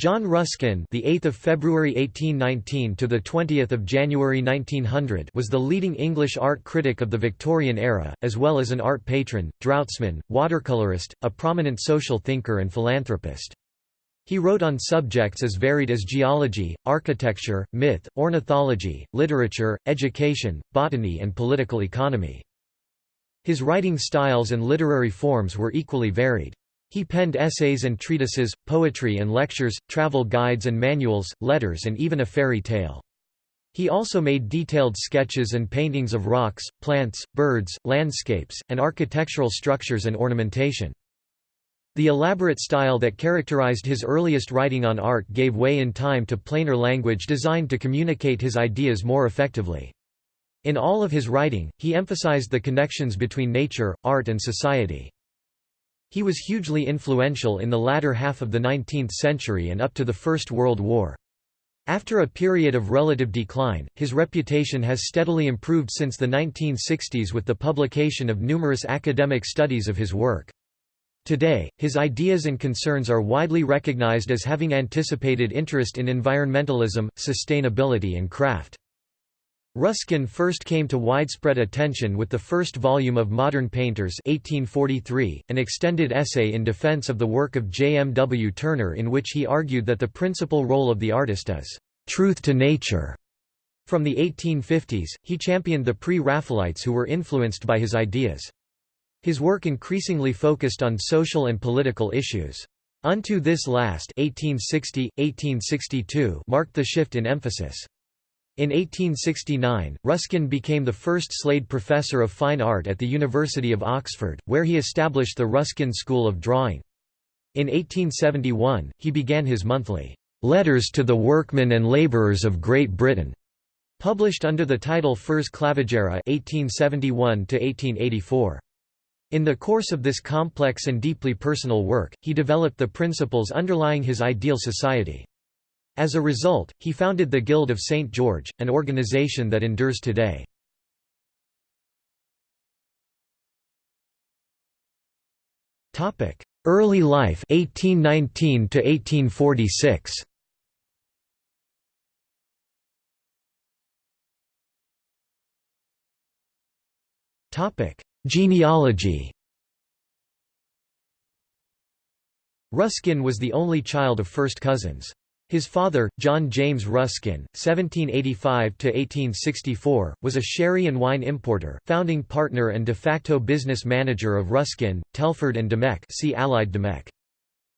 John Ruskin, the 8th of February 1819 to the 20th of January 1900, was the leading English art critic of the Victorian era, as well as an art patron, draughtsman, watercolorist, a prominent social thinker and philanthropist. He wrote on subjects as varied as geology, architecture, myth, ornithology, literature, education, botany and political economy. His writing styles and literary forms were equally varied. He penned essays and treatises, poetry and lectures, travel guides and manuals, letters and even a fairy tale. He also made detailed sketches and paintings of rocks, plants, birds, landscapes, and architectural structures and ornamentation. The elaborate style that characterized his earliest writing on art gave way in time to plainer language designed to communicate his ideas more effectively. In all of his writing, he emphasized the connections between nature, art and society. He was hugely influential in the latter half of the 19th century and up to the First World War. After a period of relative decline, his reputation has steadily improved since the 1960s with the publication of numerous academic studies of his work. Today, his ideas and concerns are widely recognized as having anticipated interest in environmentalism, sustainability and craft. Ruskin first came to widespread attention with the first volume of Modern Painters 1843, an extended essay in defense of the work of J. M. W. Turner in which he argued that the principal role of the artist is «truth to nature». From the 1850s, he championed the pre-Raphaelites who were influenced by his ideas. His work increasingly focused on social and political issues. Unto This Last 1860, 1862 marked the shift in emphasis. In 1869, Ruskin became the first Slade Professor of Fine Art at the University of Oxford, where he established the Ruskin School of Drawing. In 1871, he began his monthly, "'Letters to the Workmen and Labourers of Great Britain' published under the title Fors Clavigera 1871 In the course of this complex and deeply personal work, he developed the principles underlying his ideal society. As a result, he founded the Guild of St. George, an organization that endures today. Early life 1819 to 1846. Topic: Genealogy. Ruskin was the only child of first cousins. His father, John James Ruskin (1785–1864), was a sherry and wine importer, founding partner and de facto business manager of Ruskin, Telford and Domecq. See Allied Domecq.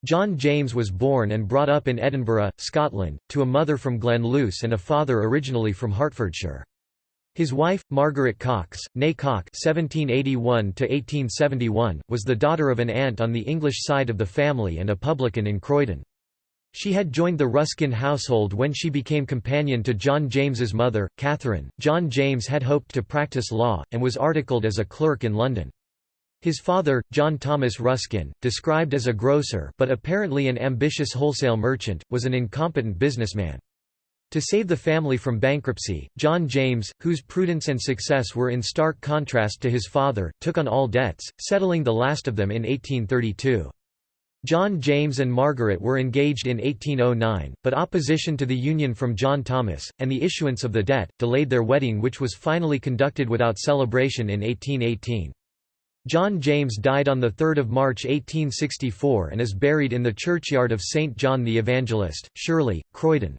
John James was born and brought up in Edinburgh, Scotland, to a mother from Glenluce and a father originally from Hertfordshire. His wife, Margaret Cox, née Cock (1781–1871), was the daughter of an aunt on the English side of the family and a publican in Croydon. She had joined the Ruskin household when she became companion to John James's mother, Catherine. John James had hoped to practice law, and was articled as a clerk in London. His father, John Thomas Ruskin, described as a grocer but apparently an ambitious wholesale merchant, was an incompetent businessman. To save the family from bankruptcy, John James, whose prudence and success were in stark contrast to his father, took on all debts, settling the last of them in 1832. John James and Margaret were engaged in 1809, but opposition to the union from John Thomas, and the issuance of the debt, delayed their wedding which was finally conducted without celebration in 1818. John James died on 3 March 1864 and is buried in the churchyard of St. John the Evangelist, Shirley, Croydon.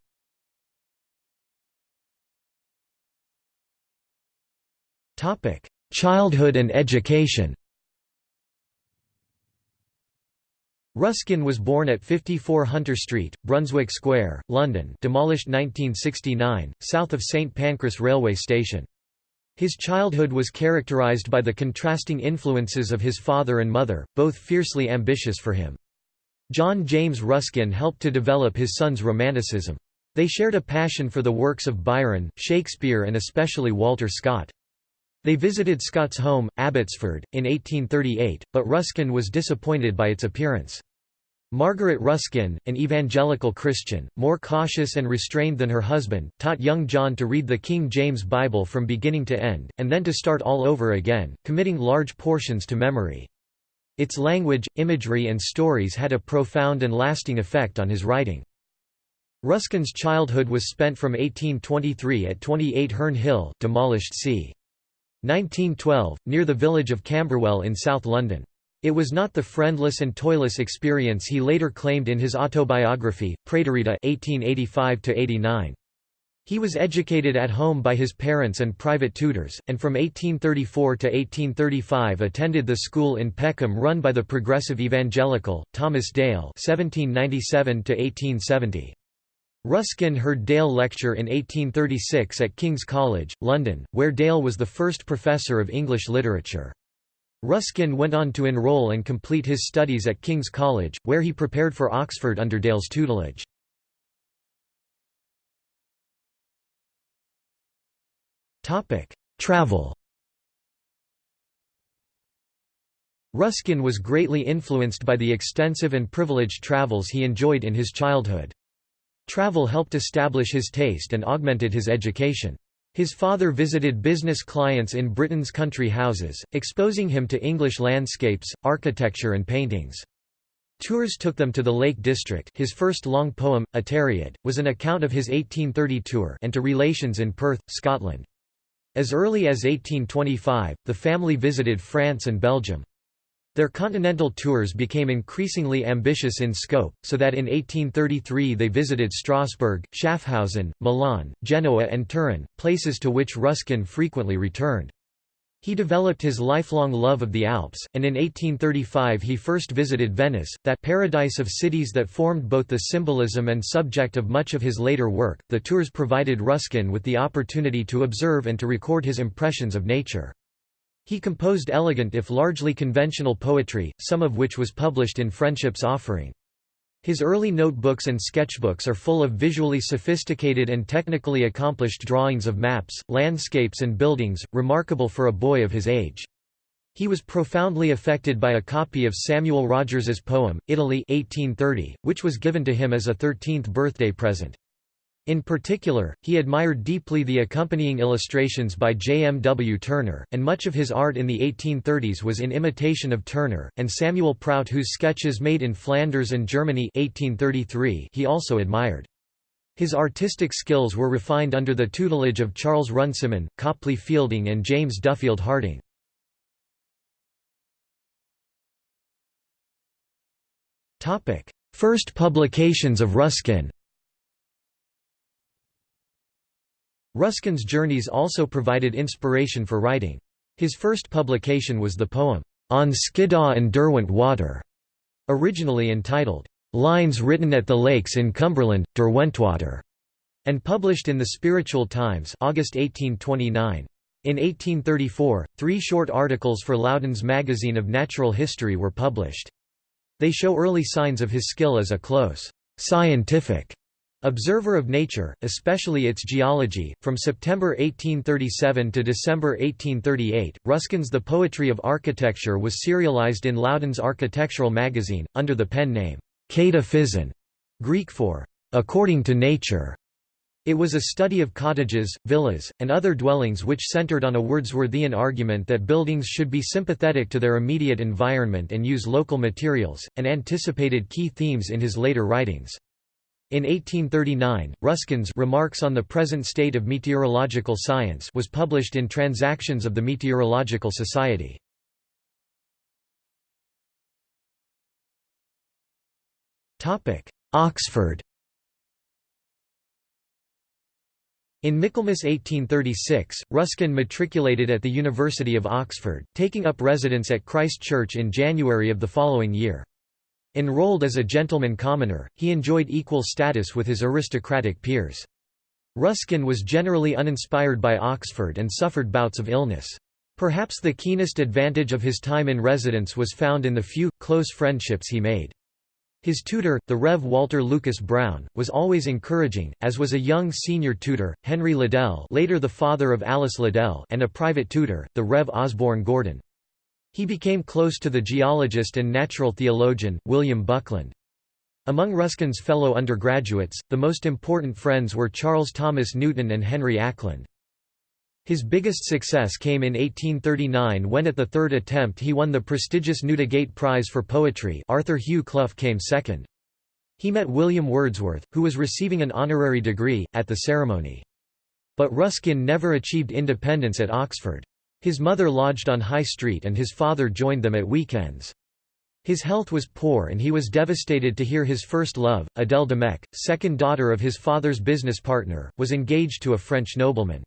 Childhood and education Ruskin was born at 54 Hunter Street, Brunswick Square, London demolished 1969, south of St Pancras railway station. His childhood was characterized by the contrasting influences of his father and mother, both fiercely ambitious for him. John James Ruskin helped to develop his son's romanticism. They shared a passion for the works of Byron, Shakespeare and especially Walter Scott. They visited Scott's home, Abbotsford, in 1838, but Ruskin was disappointed by its appearance. Margaret Ruskin, an evangelical Christian, more cautious and restrained than her husband, taught young John to read the King James Bible from beginning to end, and then to start all over again, committing large portions to memory. Its language, imagery and stories had a profound and lasting effect on his writing. Ruskin's childhood was spent from 1823 at 28 Herne Hill demolished c. 1912, near the village of Camberwell in South London. It was not the friendless and toilless experience he later claimed in his autobiography, Praeterita 1885 -89. He was educated at home by his parents and private tutors, and from 1834 to 1835 attended the school in Peckham run by the progressive evangelical, Thomas Dale 1797 1870. Ruskin heard Dale lecture in 1836 at King's College, London, where Dale was the first professor of English literature. Ruskin went on to enroll and complete his studies at King's College, where he prepared for Oxford under Dale's tutelage. Travel Ruskin was greatly influenced by the extensive and privileged travels he enjoyed in his childhood. Travel helped establish his taste and augmented his education. His father visited business clients in Britain's country houses, exposing him to English landscapes, architecture and paintings. Tours took them to the Lake District his first long poem, A was an account of his 1830 tour and to relations in Perth, Scotland. As early as 1825, the family visited France and Belgium. Their continental tours became increasingly ambitious in scope, so that in 1833 they visited Strasbourg, Schaffhausen, Milan, Genoa and Turin, places to which Ruskin frequently returned. He developed his lifelong love of the Alps, and in 1835 he first visited Venice, that paradise of cities that formed both the symbolism and subject of much of his later work. The tours provided Ruskin with the opportunity to observe and to record his impressions of nature. He composed elegant if largely conventional poetry, some of which was published in Friendship's Offering. His early notebooks and sketchbooks are full of visually sophisticated and technically accomplished drawings of maps, landscapes and buildings, remarkable for a boy of his age. He was profoundly affected by a copy of Samuel Rogers's poem, Italy 1830, which was given to him as a 13th birthday present. In particular, he admired deeply the accompanying illustrations by J. M. W. Turner, and much of his art in the 1830s was in imitation of Turner, and Samuel Prout whose sketches made in Flanders and Germany 1833 he also admired. His artistic skills were refined under the tutelage of Charles Runciman, Copley Fielding and James Duffield Harding. First publications of Ruskin Ruskin's journeys also provided inspiration for writing. His first publication was the poem, On Skiddaw and Derwent Water, originally entitled, Lines Written at the Lakes in Cumberland, Derwentwater, and published in the Spiritual Times August 1829. In 1834, three short articles for Loudon's Magazine of Natural History were published. They show early signs of his skill as a close, scientific Observer of nature, especially its geology, from September 1837 to December 1838, Ruskin's The Poetry of Architecture was serialized in Loudon's architectural magazine, under the pen name, Kata Greek for, according to nature. It was a study of cottages, villas, and other dwellings which centered on a Wordsworthian argument that buildings should be sympathetic to their immediate environment and use local materials, and anticipated key themes in his later writings. In 1839, Ruskin's Remarks on the Present State of Meteorological Science was published in Transactions of the Meteorological Society. Oxford In Michaelmas 1836, Ruskin matriculated at the University of Oxford, taking up residence at Christ Church in January of the following year. Enrolled as a gentleman commoner, he enjoyed equal status with his aristocratic peers. Ruskin was generally uninspired by Oxford and suffered bouts of illness. Perhaps the keenest advantage of his time in residence was found in the few, close friendships he made. His tutor, the Rev. Walter Lucas Brown, was always encouraging, as was a young senior tutor, Henry Liddell later the father of Alice Liddell and a private tutor, the Rev. Osborne Gordon. He became close to the geologist and natural theologian, William Buckland. Among Ruskin's fellow undergraduates, the most important friends were Charles Thomas Newton and Henry Acland. His biggest success came in 1839 when at the third attempt he won the prestigious Newdigate Prize for Poetry Arthur Hugh Clough came second. He met William Wordsworth, who was receiving an honorary degree, at the ceremony. But Ruskin never achieved independence at Oxford. His mother lodged on High Street and his father joined them at weekends. His health was poor and he was devastated to hear his first love, Adèle Domecq, second daughter of his father's business partner, was engaged to a French nobleman.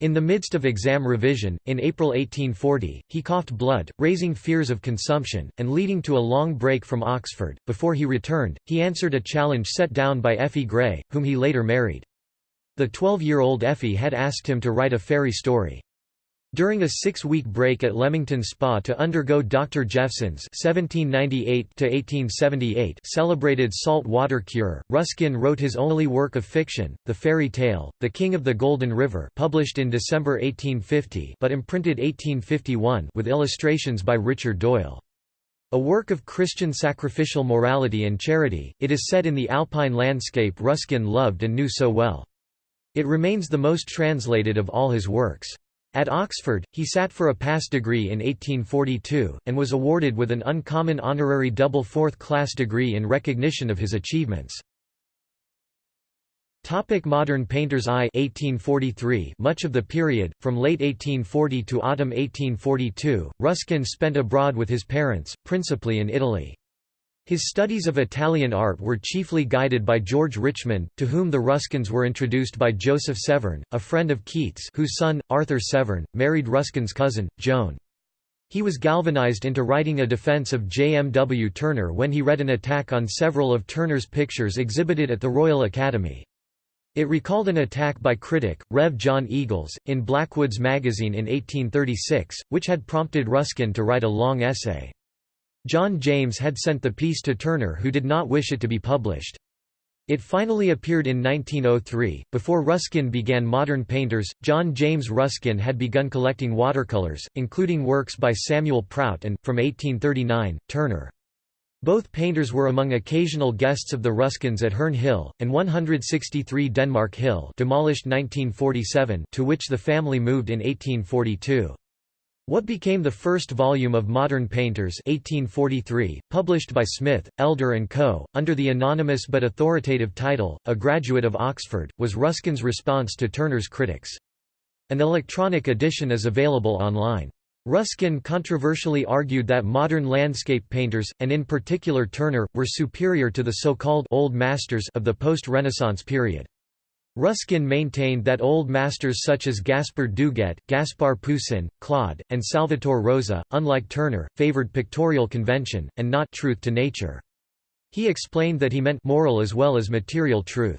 In the midst of exam revision, in April 1840, he coughed blood, raising fears of consumption, and leading to a long break from Oxford. Before he returned, he answered a challenge set down by Effie Gray, whom he later married. The 12-year-old Effie had asked him to write a fairy story. During a six-week break at Leamington Spa to undergo Dr. Jephson's (1798–1878) celebrated salt water cure, Ruskin wrote his only work of fiction, the fairy tale *The King of the Golden River*, published in December 1850, but imprinted 1851, with illustrations by Richard Doyle. A work of Christian sacrificial morality and charity, it is set in the alpine landscape Ruskin loved and knew so well. It remains the most translated of all his works. At Oxford, he sat for a pass degree in 1842, and was awarded with an uncommon honorary double fourth-class degree in recognition of his achievements. Topic Modern painters I 1843 Much of the period, from late 1840 to autumn 1842, Ruskin spent abroad with his parents, principally in Italy. His studies of Italian art were chiefly guided by George Richmond, to whom the Ruskins were introduced by Joseph Severn, a friend of Keats whose son, Arthur Severn, married Ruskin's cousin, Joan. He was galvanized into writing a defense of J. M. W. Turner when he read an attack on several of Turner's pictures exhibited at the Royal Academy. It recalled an attack by critic, Rev. John Eagles, in Blackwood's magazine in 1836, which had prompted Ruskin to write a long essay. John James had sent the piece to Turner who did not wish it to be published. It finally appeared in 1903. Before Ruskin began Modern Painters, John James Ruskin had begun collecting watercolors, including works by Samuel Prout and, from 1839, Turner. Both painters were among occasional guests of the Ruskins at Herne Hill, and 163 Denmark Hill demolished 1947 to which the family moved in 1842. What became the first volume of Modern Painters 1843, published by Smith, Elder & Co., under the anonymous but authoritative title, A Graduate of Oxford, was Ruskin's response to Turner's critics. An electronic edition is available online. Ruskin controversially argued that modern landscape painters, and in particular Turner, were superior to the so-called «old masters» of the post-Renaissance period. Ruskin maintained that old masters such as Gaspard Dughet, Gaspar Poussin, Claude, and Salvator Rosa, unlike Turner, favored pictorial convention, and not truth to nature. He explained that he meant moral as well as material truth.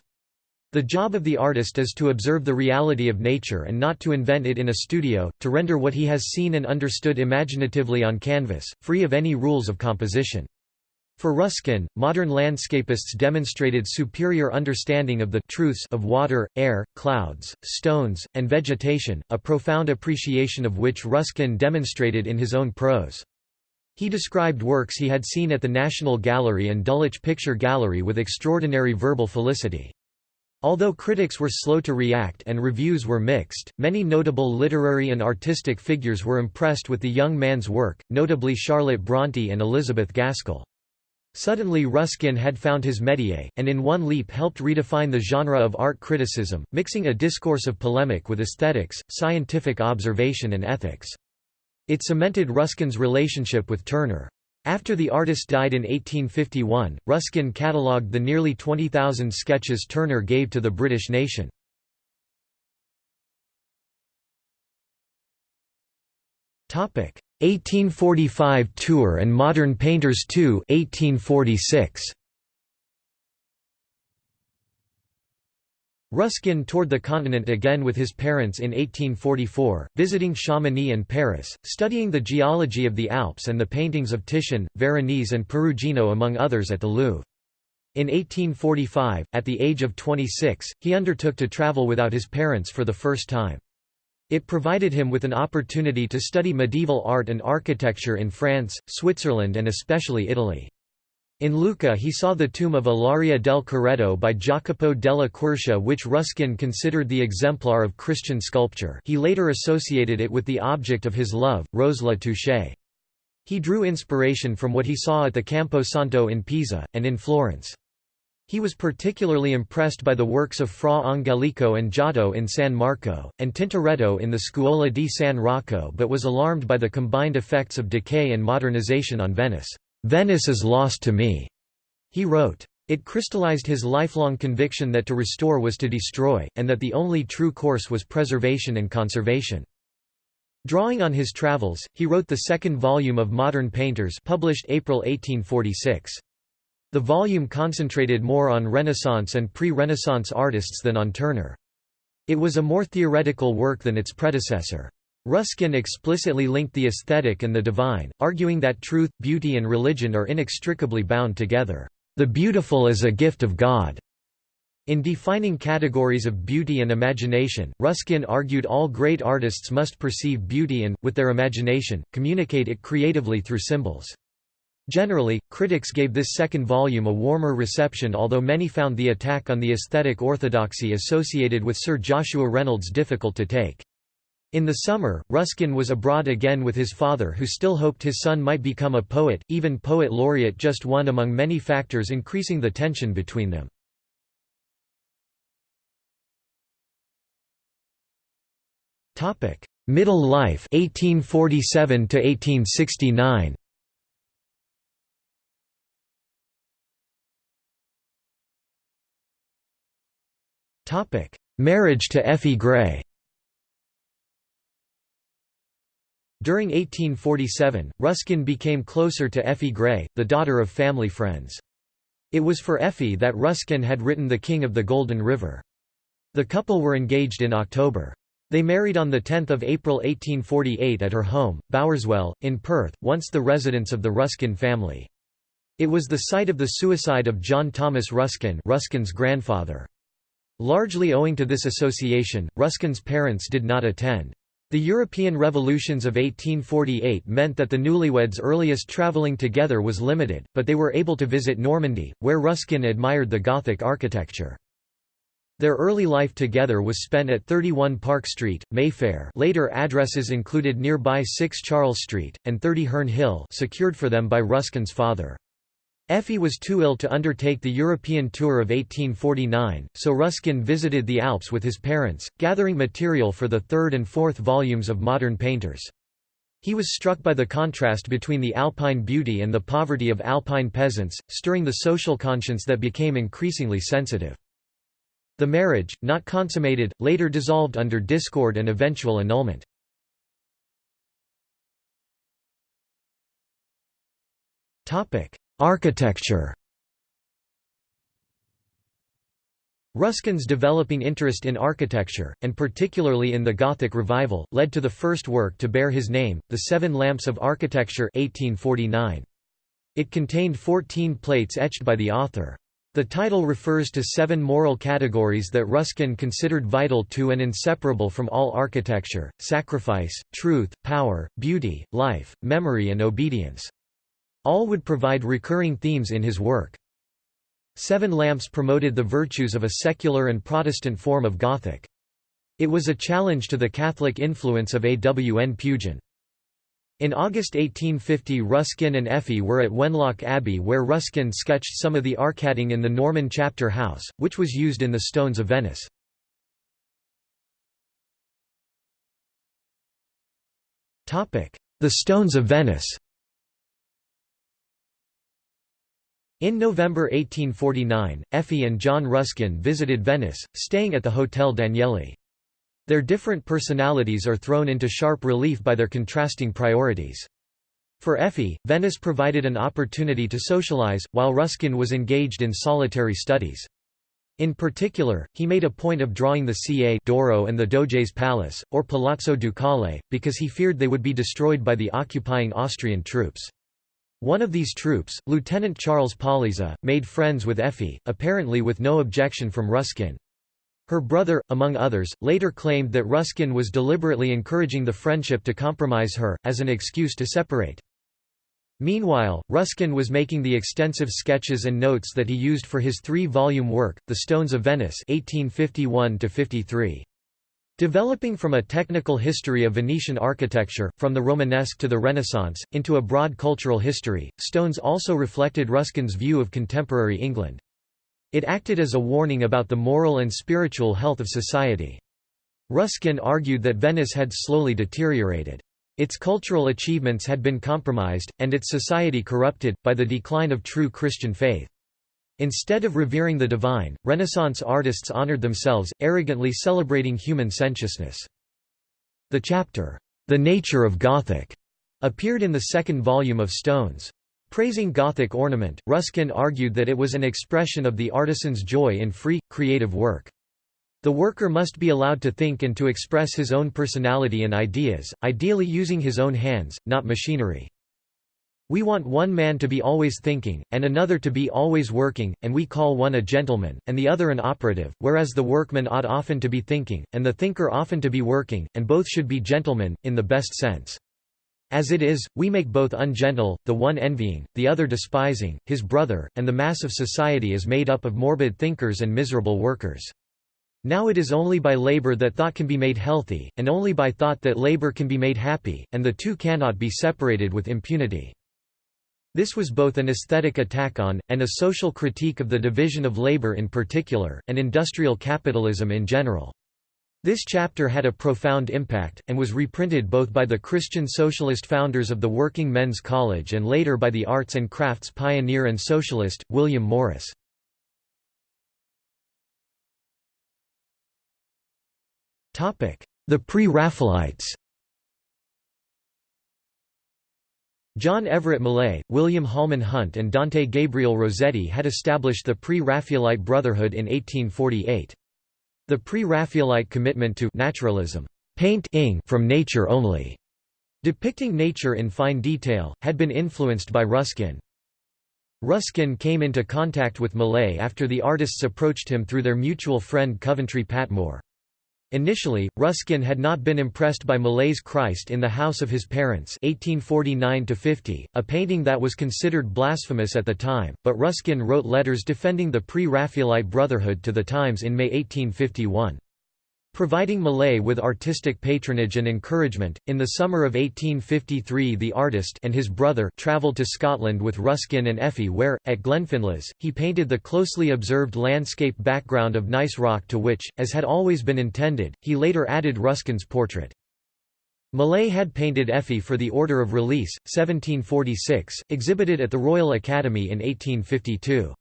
The job of the artist is to observe the reality of nature and not to invent it in a studio, to render what he has seen and understood imaginatively on canvas, free of any rules of composition. For Ruskin, modern landscapists demonstrated superior understanding of the truths of water, air, clouds, stones, and vegetation, a profound appreciation of which Ruskin demonstrated in his own prose. He described works he had seen at the National Gallery and Dulwich Picture Gallery with extraordinary verbal felicity. Although critics were slow to react and reviews were mixed, many notable literary and artistic figures were impressed with the young man's work, notably Charlotte Brontë and Elizabeth Gaskell. Suddenly Ruskin had found his métier, and in one leap helped redefine the genre of art criticism, mixing a discourse of polemic with aesthetics, scientific observation and ethics. It cemented Ruskin's relationship with Turner. After the artist died in 1851, Ruskin catalogued the nearly 20,000 sketches Turner gave to the British nation. 1845 tour and Modern Painters II 1846. Ruskin toured the continent again with his parents in 1844, visiting Chamonix and Paris, studying the geology of the Alps and the paintings of Titian, Veronese and Perugino among others at the Louvre. In 1845, at the age of 26, he undertook to travel without his parents for the first time. It provided him with an opportunity to study medieval art and architecture in France, Switzerland and especially Italy. In Lucca he saw the tomb of Ilaria del Carretto by Jacopo della Quercia which Ruskin considered the exemplar of Christian sculpture he later associated it with the object of his love, Rose Latouche. He drew inspiration from what he saw at the Campo Santo in Pisa, and in Florence. He was particularly impressed by the works of Fra Angelico and Giotto in San Marco, and Tintoretto in the Scuola di San Rocco but was alarmed by the combined effects of decay and modernization on Venice. "'Venice is lost to me,' he wrote. It crystallized his lifelong conviction that to restore was to destroy, and that the only true course was preservation and conservation. Drawing on his travels, he wrote the second volume of Modern Painters published April 1846. The volume concentrated more on Renaissance and pre-Renaissance artists than on Turner. It was a more theoretical work than its predecessor. Ruskin explicitly linked the aesthetic and the divine, arguing that truth, beauty and religion are inextricably bound together. The beautiful is a gift of God. In defining categories of beauty and imagination, Ruskin argued all great artists must perceive beauty and, with their imagination, communicate it creatively through symbols. Generally, critics gave this second volume a warmer reception although many found the attack on the aesthetic orthodoxy associated with Sir Joshua Reynolds difficult to take. In the summer, Ruskin was abroad again with his father who still hoped his son might become a poet, even poet laureate just one among many factors increasing the tension between them. Middle life 1847 to 1869 Topic: Marriage to Effie Gray. During 1847, Ruskin became closer to Effie Gray, the daughter of family friends. It was for Effie that Ruskin had written The King of the Golden River. The couple were engaged in October. They married on 10 April 1848 at her home, Bowerswell, in Perth, once the residence of the Ruskin family. It was the site of the suicide of John Thomas Ruskin Ruskin's grandfather. Largely owing to this association, Ruskin's parents did not attend. The European revolutions of 1848 meant that the newlyweds' earliest travelling together was limited, but they were able to visit Normandy, where Ruskin admired the Gothic architecture. Their early life together was spent at 31 Park Street, Mayfair later addresses included nearby 6 Charles Street, and 30 Herne Hill secured for them by Ruskin's father. Effie was too ill to undertake the European tour of 1849, so Ruskin visited the Alps with his parents, gathering material for the third and fourth volumes of Modern Painters. He was struck by the contrast between the alpine beauty and the poverty of alpine peasants, stirring the social conscience that became increasingly sensitive. The marriage, not consummated, later dissolved under discord and eventual annulment. Architecture Ruskin's developing interest in architecture, and particularly in the Gothic revival, led to the first work to bear his name, The Seven Lamps of Architecture 1849. It contained 14 plates etched by the author. The title refers to seven moral categories that Ruskin considered vital to and inseparable from all architecture, sacrifice, truth, power, beauty, life, memory and obedience. All would provide recurring themes in his work. Seven Lamps promoted the virtues of a secular and Protestant form of Gothic. It was a challenge to the Catholic influence of A. W. N. Pugin. In August 1850 Ruskin and Effie were at Wenlock Abbey where Ruskin sketched some of the arcading in the Norman chapter house, which was used in the Stones of Venice. The Stones of Venice In November 1849, Effie and John Ruskin visited Venice, staying at the Hotel Danieli. Their different personalities are thrown into sharp relief by their contrasting priorities. For Effie, Venice provided an opportunity to socialize, while Ruskin was engaged in solitary studies. In particular, he made a point of drawing the Ca d'Oro and the Doge's Palace, or Palazzo Ducale, because he feared they would be destroyed by the occupying Austrian troops. One of these troops, Lieutenant Charles Paulizza, made friends with Effie, apparently with no objection from Ruskin. Her brother, among others, later claimed that Ruskin was deliberately encouraging the friendship to compromise her, as an excuse to separate. Meanwhile, Ruskin was making the extensive sketches and notes that he used for his three-volume work, The Stones of Venice 1851 -53. Developing from a technical history of Venetian architecture, from the Romanesque to the Renaissance, into a broad cultural history, Stones also reflected Ruskin's view of contemporary England. It acted as a warning about the moral and spiritual health of society. Ruskin argued that Venice had slowly deteriorated. Its cultural achievements had been compromised, and its society corrupted, by the decline of true Christian faith. Instead of revering the divine, Renaissance artists honored themselves, arrogantly celebrating human sensuousness. The chapter, The Nature of Gothic, appeared in the second volume of Stones. Praising Gothic ornament, Ruskin argued that it was an expression of the artisan's joy in free, creative work. The worker must be allowed to think and to express his own personality and ideas, ideally using his own hands, not machinery. We want one man to be always thinking, and another to be always working, and we call one a gentleman, and the other an operative, whereas the workman ought often to be thinking, and the thinker often to be working, and both should be gentlemen, in the best sense. As it is, we make both ungentle, the one envying, the other despising, his brother, and the mass of society is made up of morbid thinkers and miserable workers. Now it is only by labor that thought can be made healthy, and only by thought that labor can be made happy, and the two cannot be separated with impunity. This was both an aesthetic attack on, and a social critique of the division of labor in particular, and industrial capitalism in general. This chapter had a profound impact, and was reprinted both by the Christian socialist founders of the Working Men's College and later by the arts and crafts pioneer and socialist, William Morris. The Pre-Raphaelites John Everett Millais, William Holman Hunt and Dante Gabriel Rossetti had established the Pre-Raphaelite Brotherhood in 1848. The pre-Raphaelite commitment to naturalism paint from nature only, depicting nature in fine detail, had been influenced by Ruskin. Ruskin came into contact with Millais after the artists approached him through their mutual friend Coventry Patmore. Initially, Ruskin had not been impressed by Millais' Christ in the House of His Parents 1849 a painting that was considered blasphemous at the time, but Ruskin wrote letters defending the pre-Raphaelite Brotherhood to the Times in May 1851. Providing Millais with artistic patronage and encouragement, in the summer of 1853 the artist and his brother travelled to Scotland with Ruskin and Effie where, at Glenfinlas, he painted the closely observed landscape background of gneiss rock to which, as had always been intended, he later added Ruskin's portrait. Millais had painted Effie for the Order of Release, 1746, exhibited at the Royal Academy in 1852.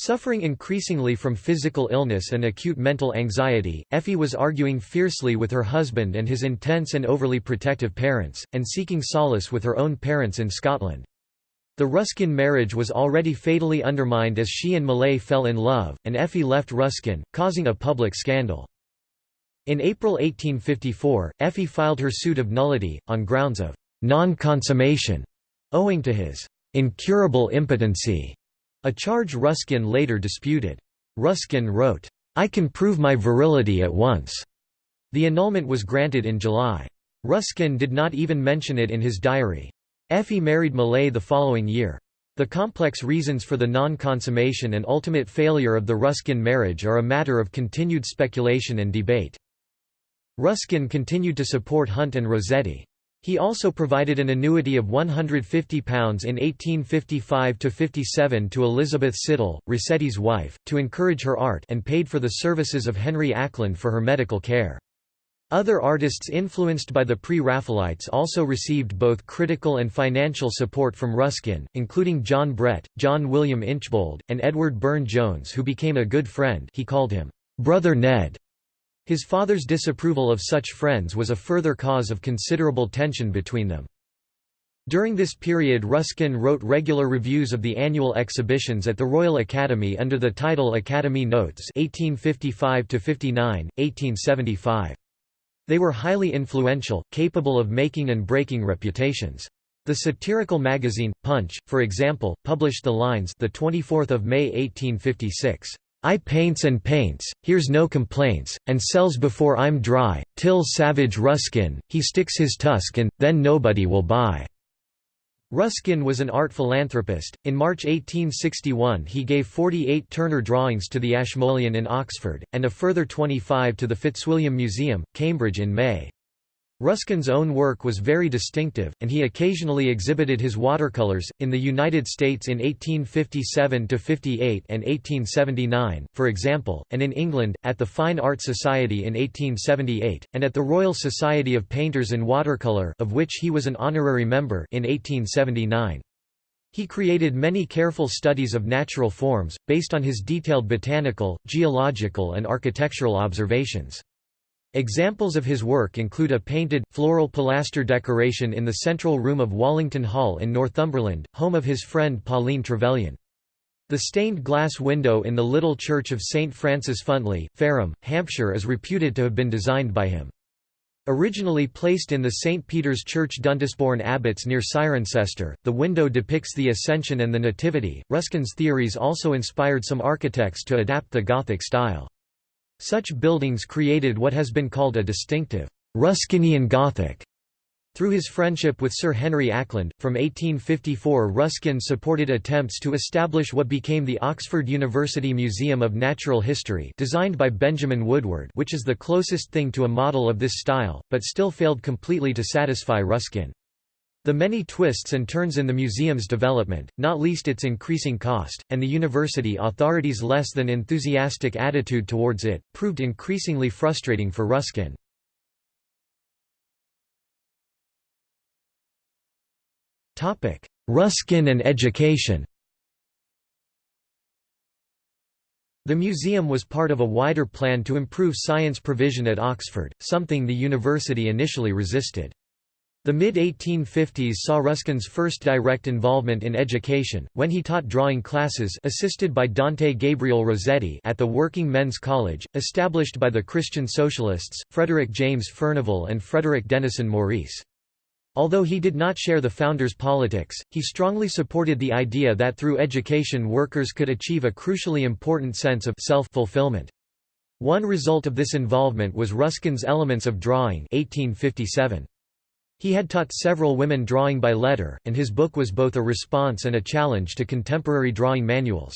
Suffering increasingly from physical illness and acute mental anxiety, Effie was arguing fiercely with her husband and his intense and overly protective parents, and seeking solace with her own parents in Scotland. The Ruskin marriage was already fatally undermined as she and Millais fell in love, and Effie left Ruskin, causing a public scandal. In April 1854, Effie filed her suit of nullity, on grounds of non-consummation, owing to his incurable impotency. A charge Ruskin later disputed. Ruskin wrote, "'I can prove my virility at once'". The annulment was granted in July. Ruskin did not even mention it in his diary. Effie married Millais the following year. The complex reasons for the non-consummation and ultimate failure of the Ruskin marriage are a matter of continued speculation and debate. Ruskin continued to support Hunt and Rossetti. He also provided an annuity of £150 in 1855–57 to Elizabeth Siddal, Rossetti's wife, to encourage her art and paid for the services of Henry Acland for her medical care. Other artists influenced by the Pre-Raphaelites also received both critical and financial support from Ruskin, including John Brett, John William Inchbold, and Edward Burne-Jones who became a good friend he called him, "'Brother Ned' His father's disapproval of such friends was a further cause of considerable tension between them. During this period Ruskin wrote regular reviews of the annual exhibitions at the Royal Academy under the title Academy Notes 1855–59, 1875. They were highly influential, capable of making and breaking reputations. The satirical magazine, Punch, for example, published the lines the 24th of May 1856. I paints and paints, hears no complaints, and sells before I'm dry, till savage Ruskin, he sticks his tusk and, then nobody will buy." Ruskin was an art philanthropist. In March 1861 he gave 48 Turner drawings to the Ashmolean in Oxford, and a further 25 to the Fitzwilliam Museum, Cambridge in May. Ruskin's own work was very distinctive, and he occasionally exhibited his watercolors, in the United States in 1857–58 and 1879, for example, and in England, at the Fine Art Society in 1878, and at the Royal Society of Painters in Watercolour of which he was an honorary member in 1879. He created many careful studies of natural forms, based on his detailed botanical, geological and architectural observations. Examples of his work include a painted, floral pilaster decoration in the central room of Wallington Hall in Northumberland, home of his friend Pauline Trevelyan. The stained glass window in the little church of St. Francis Funtley, Fareham, Hampshire is reputed to have been designed by him. Originally placed in the St. Peter's Church Duntisbourne Abbots near Cirencester, the window depicts the Ascension and the Nativity. Ruskin's theories also inspired some architects to adapt the Gothic style. Such buildings created what has been called a distinctive Ruskinian Gothic. Through his friendship with Sir Henry Acland, from 1854 Ruskin supported attempts to establish what became the Oxford University Museum of Natural History designed by Benjamin Woodward which is the closest thing to a model of this style, but still failed completely to satisfy Ruskin. The many twists and turns in the museum's development, not least its increasing cost, and the university authorities' less than enthusiastic attitude towards it, proved increasingly frustrating for Ruskin. Ruskin and education The museum was part of a wider plan to improve science provision at Oxford, something the university initially resisted. The mid-1850s saw Ruskin's first direct involvement in education, when he taught drawing classes assisted by Dante Gabriel Rossetti at the Working Men's College, established by the Christian Socialists, Frederick James Furnivall and Frederick Denison Maurice. Although he did not share the founders' politics, he strongly supported the idea that through education workers could achieve a crucially important sense of self-fulfillment. One result of this involvement was Ruskin's Elements of Drawing 1857. He had taught several women drawing by letter, and his book was both a response and a challenge to contemporary drawing manuals.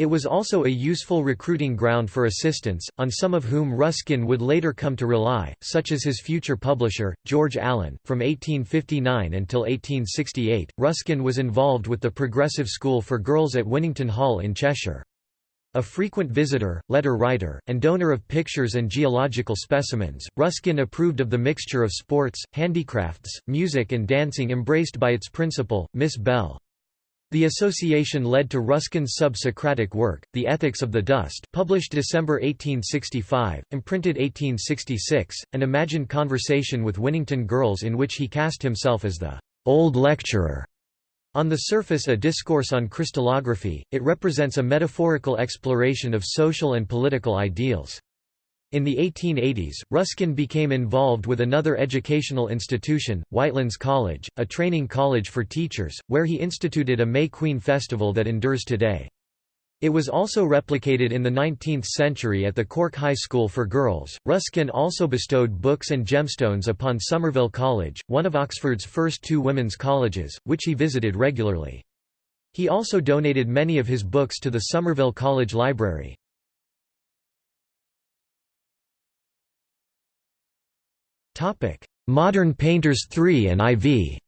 It was also a useful recruiting ground for assistants, on some of whom Ruskin would later come to rely, such as his future publisher, George Allen. From 1859 until 1868, Ruskin was involved with the Progressive School for Girls at Winnington Hall in Cheshire. A frequent visitor, letter writer, and donor of pictures and geological specimens, Ruskin approved of the mixture of sports, handicrafts, music and dancing embraced by its principal, Miss Bell. The association led to Ruskin's sub-Socratic work, The Ethics of the Dust published December 1865, imprinted 1866, an imagined conversation with Winnington girls in which he cast himself as the «old lecturer» On the surface a discourse on crystallography, it represents a metaphorical exploration of social and political ideals. In the 1880s, Ruskin became involved with another educational institution, Whitelands College, a training college for teachers, where he instituted a May Queen festival that endures today. It was also replicated in the 19th century at the Cork High School for Girls. Ruskin also bestowed books and gemstones upon Somerville College, one of Oxford's first two women's colleges, which he visited regularly. He also donated many of his books to the Somerville College Library. Modern painters 3 and IV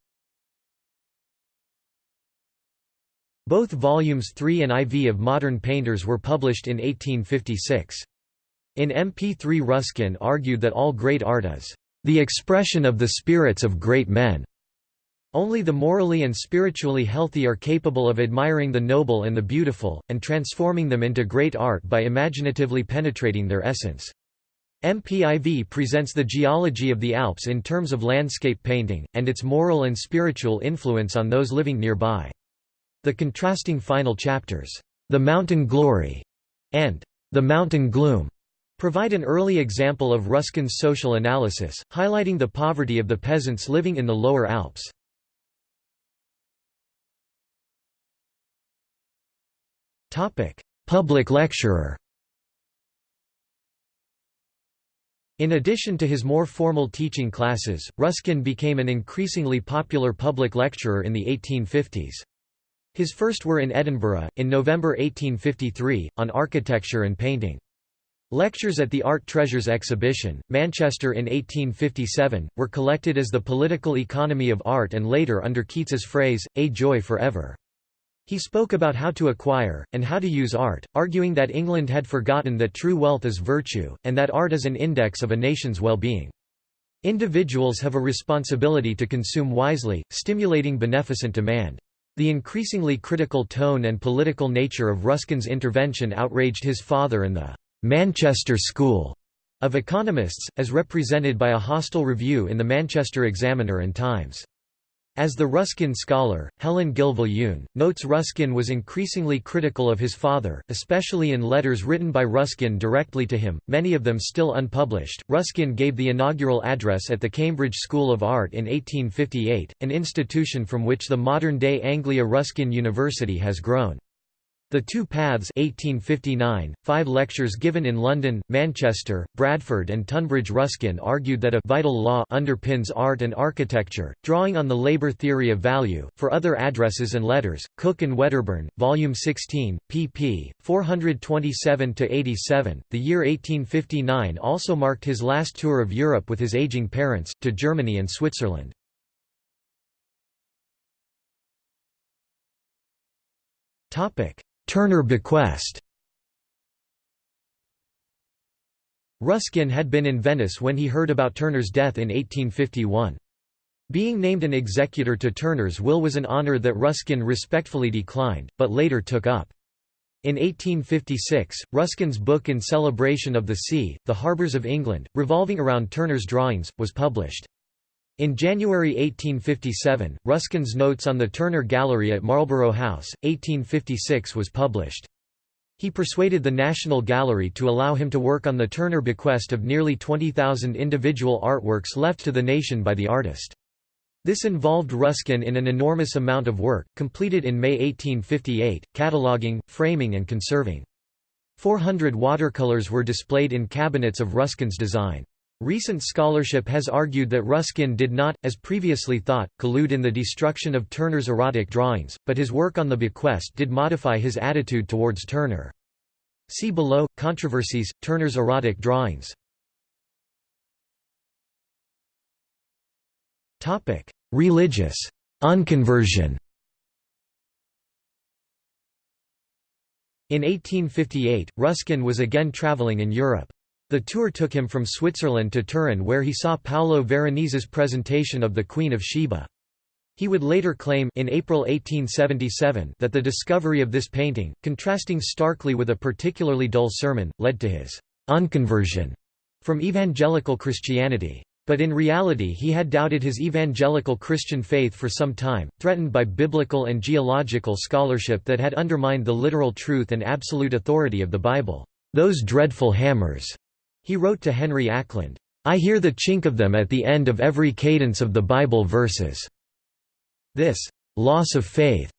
Both volumes 3 and IV of Modern Painters were published in 1856. In MP3 Ruskin argued that all great art is the expression of the spirits of great men. Only the morally and spiritually healthy are capable of admiring the noble and the beautiful, and transforming them into great art by imaginatively penetrating their essence. MPIV presents the geology of the Alps in terms of landscape painting, and its moral and spiritual influence on those living nearby. The contrasting final chapters, The Mountain Glory and The Mountain Gloom, provide an early example of Ruskin's social analysis, highlighting the poverty of the peasants living in the lower Alps. Public lecturer In addition to his more formal teaching classes, Ruskin became an increasingly popular public lecturer in the 1850s. His first were in Edinburgh, in November 1853, on architecture and painting. Lectures at the Art Treasures exhibition, Manchester in 1857, were collected as The Political Economy of Art and later under Keats's phrase, A Joy Forever. He spoke about how to acquire, and how to use art, arguing that England had forgotten that true wealth is virtue, and that art is an index of a nation's well-being. Individuals have a responsibility to consume wisely, stimulating beneficent demand. The increasingly critical tone and political nature of Ruskin's intervention outraged his father and the Manchester School of economists, as represented by a hostile review in the Manchester Examiner and Times. As the Ruskin scholar, Helen Gill Viljoen, notes Ruskin was increasingly critical of his father, especially in letters written by Ruskin directly to him, many of them still unpublished. Ruskin gave the inaugural address at the Cambridge School of Art in 1858, an institution from which the modern-day Anglia Ruskin University has grown. The Two Paths 1859, five lectures given in London, Manchester, Bradford and Tunbridge Ruskin argued that a «vital law» underpins art and architecture, drawing on the labour theory of value. For other addresses and letters, Cook and Wedderburn, Volume 16, pp. 427–87, the year 1859 also marked his last tour of Europe with his aging parents, to Germany and Switzerland. Topic Turner bequest Ruskin had been in Venice when he heard about Turner's death in 1851. Being named an executor to Turner's will was an honor that Ruskin respectfully declined, but later took up. In 1856, Ruskin's book in celebration of the sea, The Harbours of England, revolving around Turner's drawings, was published. In January 1857, Ruskin's Notes on the Turner Gallery at Marlborough House, 1856 was published. He persuaded the National Gallery to allow him to work on the Turner bequest of nearly 20,000 individual artworks left to the nation by the artist. This involved Ruskin in an enormous amount of work, completed in May 1858, cataloguing, framing and conserving. 400 watercolors were displayed in cabinets of Ruskin's design. Recent scholarship has argued that Ruskin did not, as previously thought, collude in the destruction of Turner's erotic drawings, but his work on the bequest did modify his attitude towards Turner. See below, Controversies, Turner's erotic drawings Religious unconversion In 1858, Ruskin was again traveling in Europe. The tour took him from Switzerland to Turin where he saw Paolo Veronese's presentation of the Queen of Sheba. He would later claim in April 1877 that the discovery of this painting, contrasting starkly with a particularly dull sermon, led to his unconversion from evangelical Christianity. But in reality he had doubted his evangelical Christian faith for some time, threatened by biblical and geological scholarship that had undermined the literal truth and absolute authority of the Bible. Those dreadful hammers he wrote to Henry Acland, "'I hear the chink of them at the end of every cadence of the Bible verses." This «loss of faith»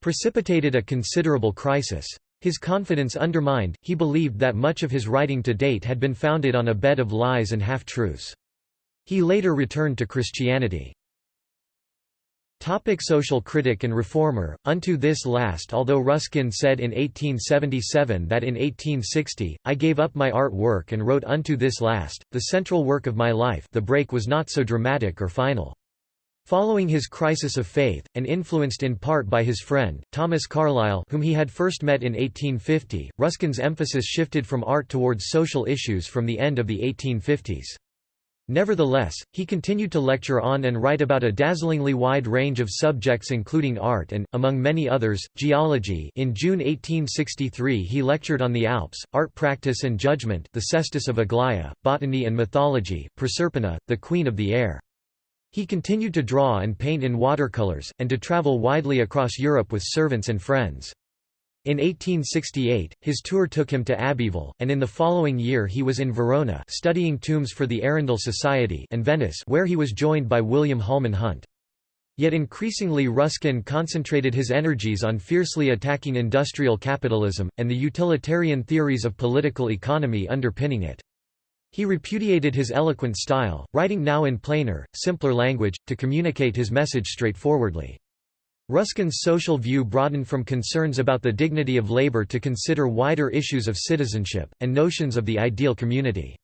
precipitated a considerable crisis. His confidence undermined, he believed that much of his writing to date had been founded on a bed of lies and half-truths. He later returned to Christianity. Topic social critic and reformer, unto this last Although Ruskin said in 1877 that in 1860, I gave up my art work and wrote Unto this last, the central work of my life the break was not so dramatic or final. Following his crisis of faith, and influenced in part by his friend, Thomas Carlyle whom he had first met in 1850, Ruskin's emphasis shifted from art towards social issues from the end of the 1850s. Nevertheless, he continued to lecture on and write about a dazzlingly wide range of subjects including art and, among many others, geology in June 1863 he lectured on the Alps, art practice and judgment the cestus of Aglaia, botany and mythology, Proserpina, the queen of the air. He continued to draw and paint in watercolors, and to travel widely across Europe with servants and friends. In 1868, his tour took him to Abbeville, and in the following year he was in Verona studying tombs for the Arundel Society and Venice where he was joined by William Holman Hunt. Yet increasingly Ruskin concentrated his energies on fiercely attacking industrial capitalism, and the utilitarian theories of political economy underpinning it. He repudiated his eloquent style, writing now in plainer, simpler language, to communicate his message straightforwardly. Ruskin's social view broadened from concerns about the dignity of labor to consider wider issues of citizenship, and notions of the ideal community.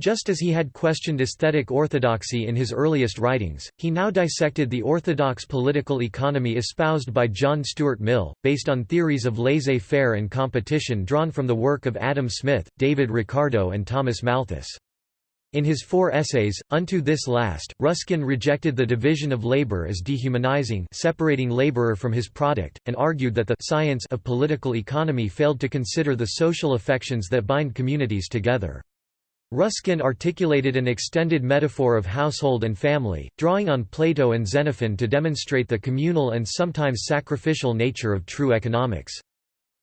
Just as he had questioned aesthetic orthodoxy in his earliest writings, he now dissected the orthodox political economy espoused by John Stuart Mill, based on theories of laissez-faire and competition drawn from the work of Adam Smith, David Ricardo and Thomas Malthus. In his four essays, Unto This Last, Ruskin rejected the division of labor as dehumanizing separating laborer from his product, and argued that the science of political economy failed to consider the social affections that bind communities together. Ruskin articulated an extended metaphor of household and family, drawing on Plato and Xenophon to demonstrate the communal and sometimes sacrificial nature of true economics.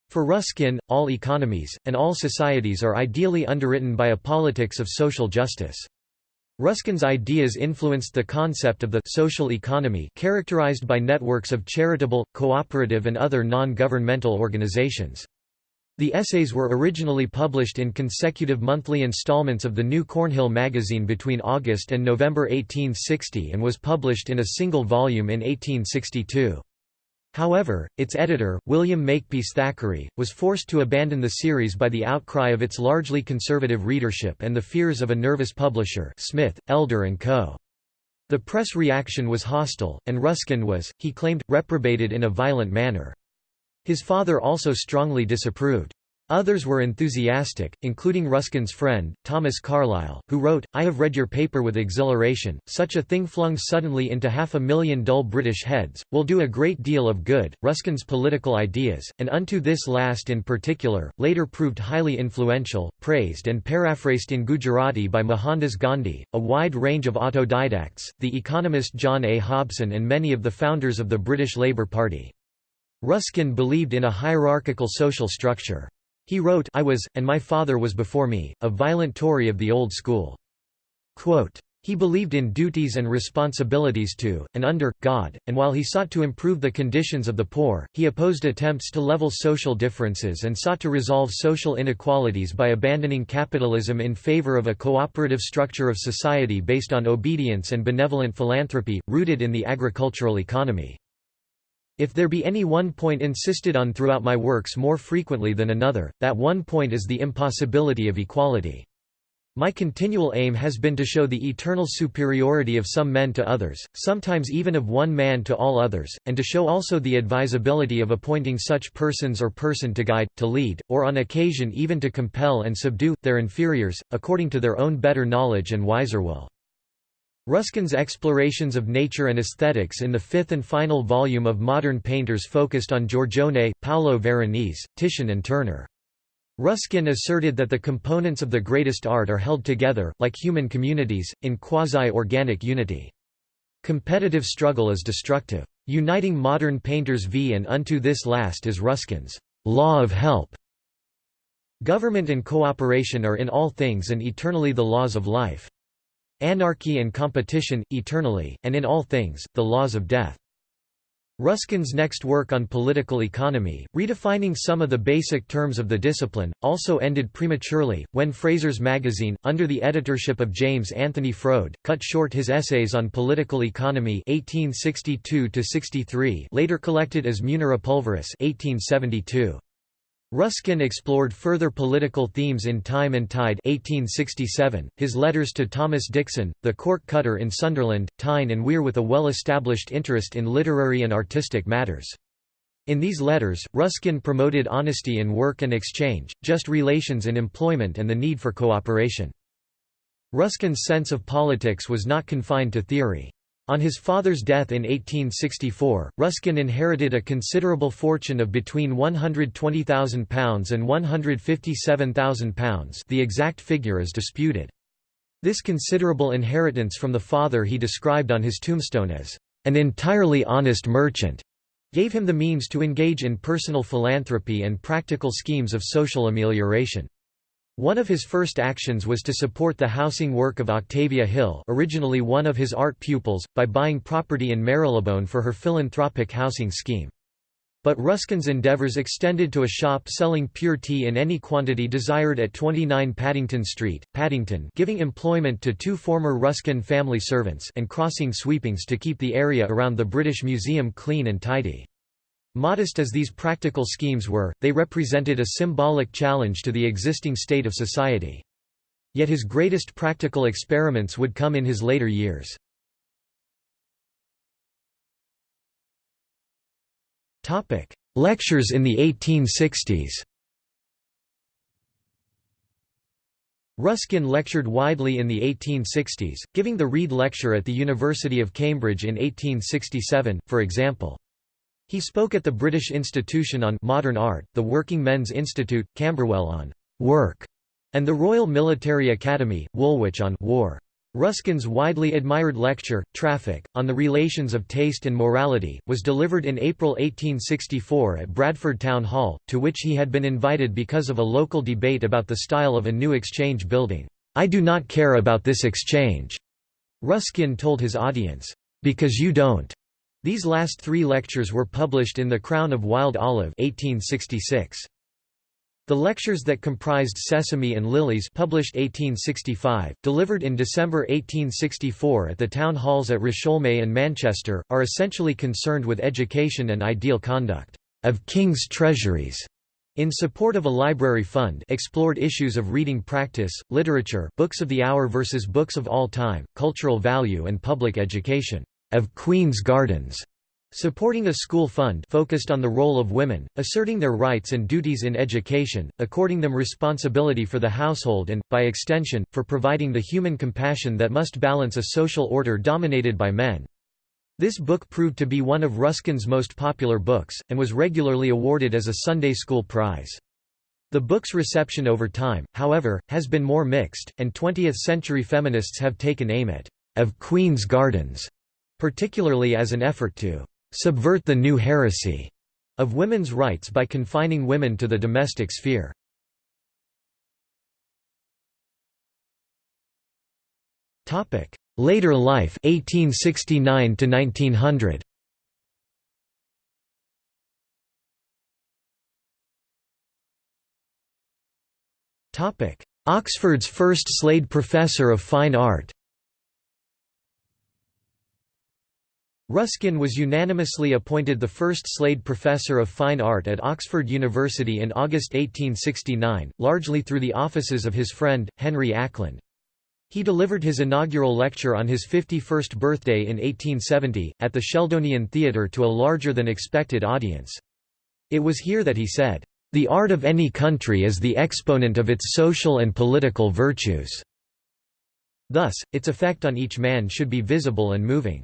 For Ruskin, all economies, and all societies are ideally underwritten by a politics of social justice. Ruskin's ideas influenced the concept of the social economy characterized by networks of charitable, cooperative and other non-governmental organizations. The essays were originally published in consecutive monthly installments of the New Cornhill magazine between August and November 1860 and was published in a single volume in 1862. However, its editor, William Makepeace Thackeray, was forced to abandon the series by the outcry of its largely conservative readership and the fears of a nervous publisher Smith, Elder & Co. The press reaction was hostile, and Ruskin was, he claimed, reprobated in a violent manner. His father also strongly disapproved. Others were enthusiastic, including Ruskin's friend, Thomas Carlyle, who wrote, I have read your paper with exhilaration, such a thing flung suddenly into half a million dull British heads, will do a great deal of good. Ruskin's political ideas, and unto this last in particular, later proved highly influential, praised and paraphrased in Gujarati by Mohandas Gandhi, a wide range of autodidacts, the economist John A. Hobson and many of the founders of the British Labour Party. Ruskin believed in a hierarchical social structure. He wrote I was, and my father was before me, a violent Tory of the old school. Quote, he believed in duties and responsibilities to, and under, God, and while he sought to improve the conditions of the poor, he opposed attempts to level social differences and sought to resolve social inequalities by abandoning capitalism in favor of a cooperative structure of society based on obedience and benevolent philanthropy, rooted in the agricultural economy. If there be any one point insisted on throughout my works more frequently than another, that one point is the impossibility of equality. My continual aim has been to show the eternal superiority of some men to others, sometimes even of one man to all others, and to show also the advisability of appointing such persons or person to guide, to lead, or on occasion even to compel and subdue, their inferiors, according to their own better knowledge and wiser will. Ruskin's explorations of nature and aesthetics in the fifth and final volume of Modern Painters focused on Giorgione, Paolo Veronese, Titian and Turner. Ruskin asserted that the components of the greatest art are held together, like human communities, in quasi-organic unity. Competitive struggle is destructive. Uniting modern painters v and unto this last is Ruskin's law of help. Government and cooperation are in all things and eternally the laws of life. Anarchy and competition, eternally, and in all things, the laws of death. Ruskin's next work on political economy, redefining some of the basic terms of the discipline, also ended prematurely, when Fraser's magazine, under the editorship of James Anthony Froude, cut short his essays on political economy 1862 later collected as Munera Pulveris 1872. Ruskin explored further political themes in Time and Tide 1867, his letters to Thomas Dixon, the cork cutter in Sunderland, Tyne and Wear with a well-established interest in literary and artistic matters. In these letters, Ruskin promoted honesty in work and exchange, just relations in employment and the need for cooperation. Ruskin's sense of politics was not confined to theory. On his father's death in 1864, Ruskin inherited a considerable fortune of between £120,000 and £157,000 the exact figure is disputed. This considerable inheritance from the father he described on his tombstone as, "...an entirely honest merchant." gave him the means to engage in personal philanthropy and practical schemes of social amelioration. One of his first actions was to support the housing work of Octavia Hill originally one of his art pupils, by buying property in Marylebone for her philanthropic housing scheme. But Ruskin's endeavours extended to a shop selling pure tea in any quantity desired at 29 Paddington Street, Paddington giving employment to two former Ruskin family servants and crossing sweepings to keep the area around the British Museum clean and tidy. Modest as these practical schemes were, they represented a symbolic challenge to the existing state of society. Yet his greatest practical experiments would come in his later years. Lectures in the 1860s Ruskin lectured widely in the 1860s, giving the Rede Lecture at the University of Cambridge in 1867, for example. He spoke at the British Institution on Modern Art, the Working Men's Institute, Camberwell on Work, and the Royal Military Academy, Woolwich on War. Ruskin's widely admired lecture, Traffic, on the relations of taste and morality, was delivered in April 1864 at Bradford Town Hall, to which he had been invited because of a local debate about the style of a new exchange building. "'I do not care about this exchange,' Ruskin told his audience, "'because you don't.'" These last three lectures were published in The Crown of Wild Olive 1866. The lectures that comprised Sesame and Lilies published 1865, delivered in December 1864 at the town halls at Rusholme and Manchester, are essentially concerned with education and ideal conduct of king's treasuries. In support of a library fund explored issues of reading practice, literature books of the hour versus books of all time, cultural value and public education, of Queen's Gardens, Supporting a school fund focused on the role of women, asserting their rights and duties in education, according them responsibility for the household and, by extension, for providing the human compassion that must balance a social order dominated by men. This book proved to be one of Ruskin's most popular books, and was regularly awarded as a Sunday school prize. The book's reception over time, however, has been more mixed, and 20th-century feminists have taken aim at of Queen's Gardens, particularly as an effort to subvert the new heresy of women's rights by confining women to the domestic sphere. Later life 1869 to 1900 Oxford's first Slade Professor of Fine Art Ruskin was unanimously appointed the first Slade Professor of Fine Art at Oxford University in August 1869, largely through the offices of his friend, Henry Acland. He delivered his inaugural lecture on his 51st birthday in 1870, at the Sheldonian Theatre to a larger-than-expected audience. It was here that he said, "...the art of any country is the exponent of its social and political virtues." Thus, its effect on each man should be visible and moving.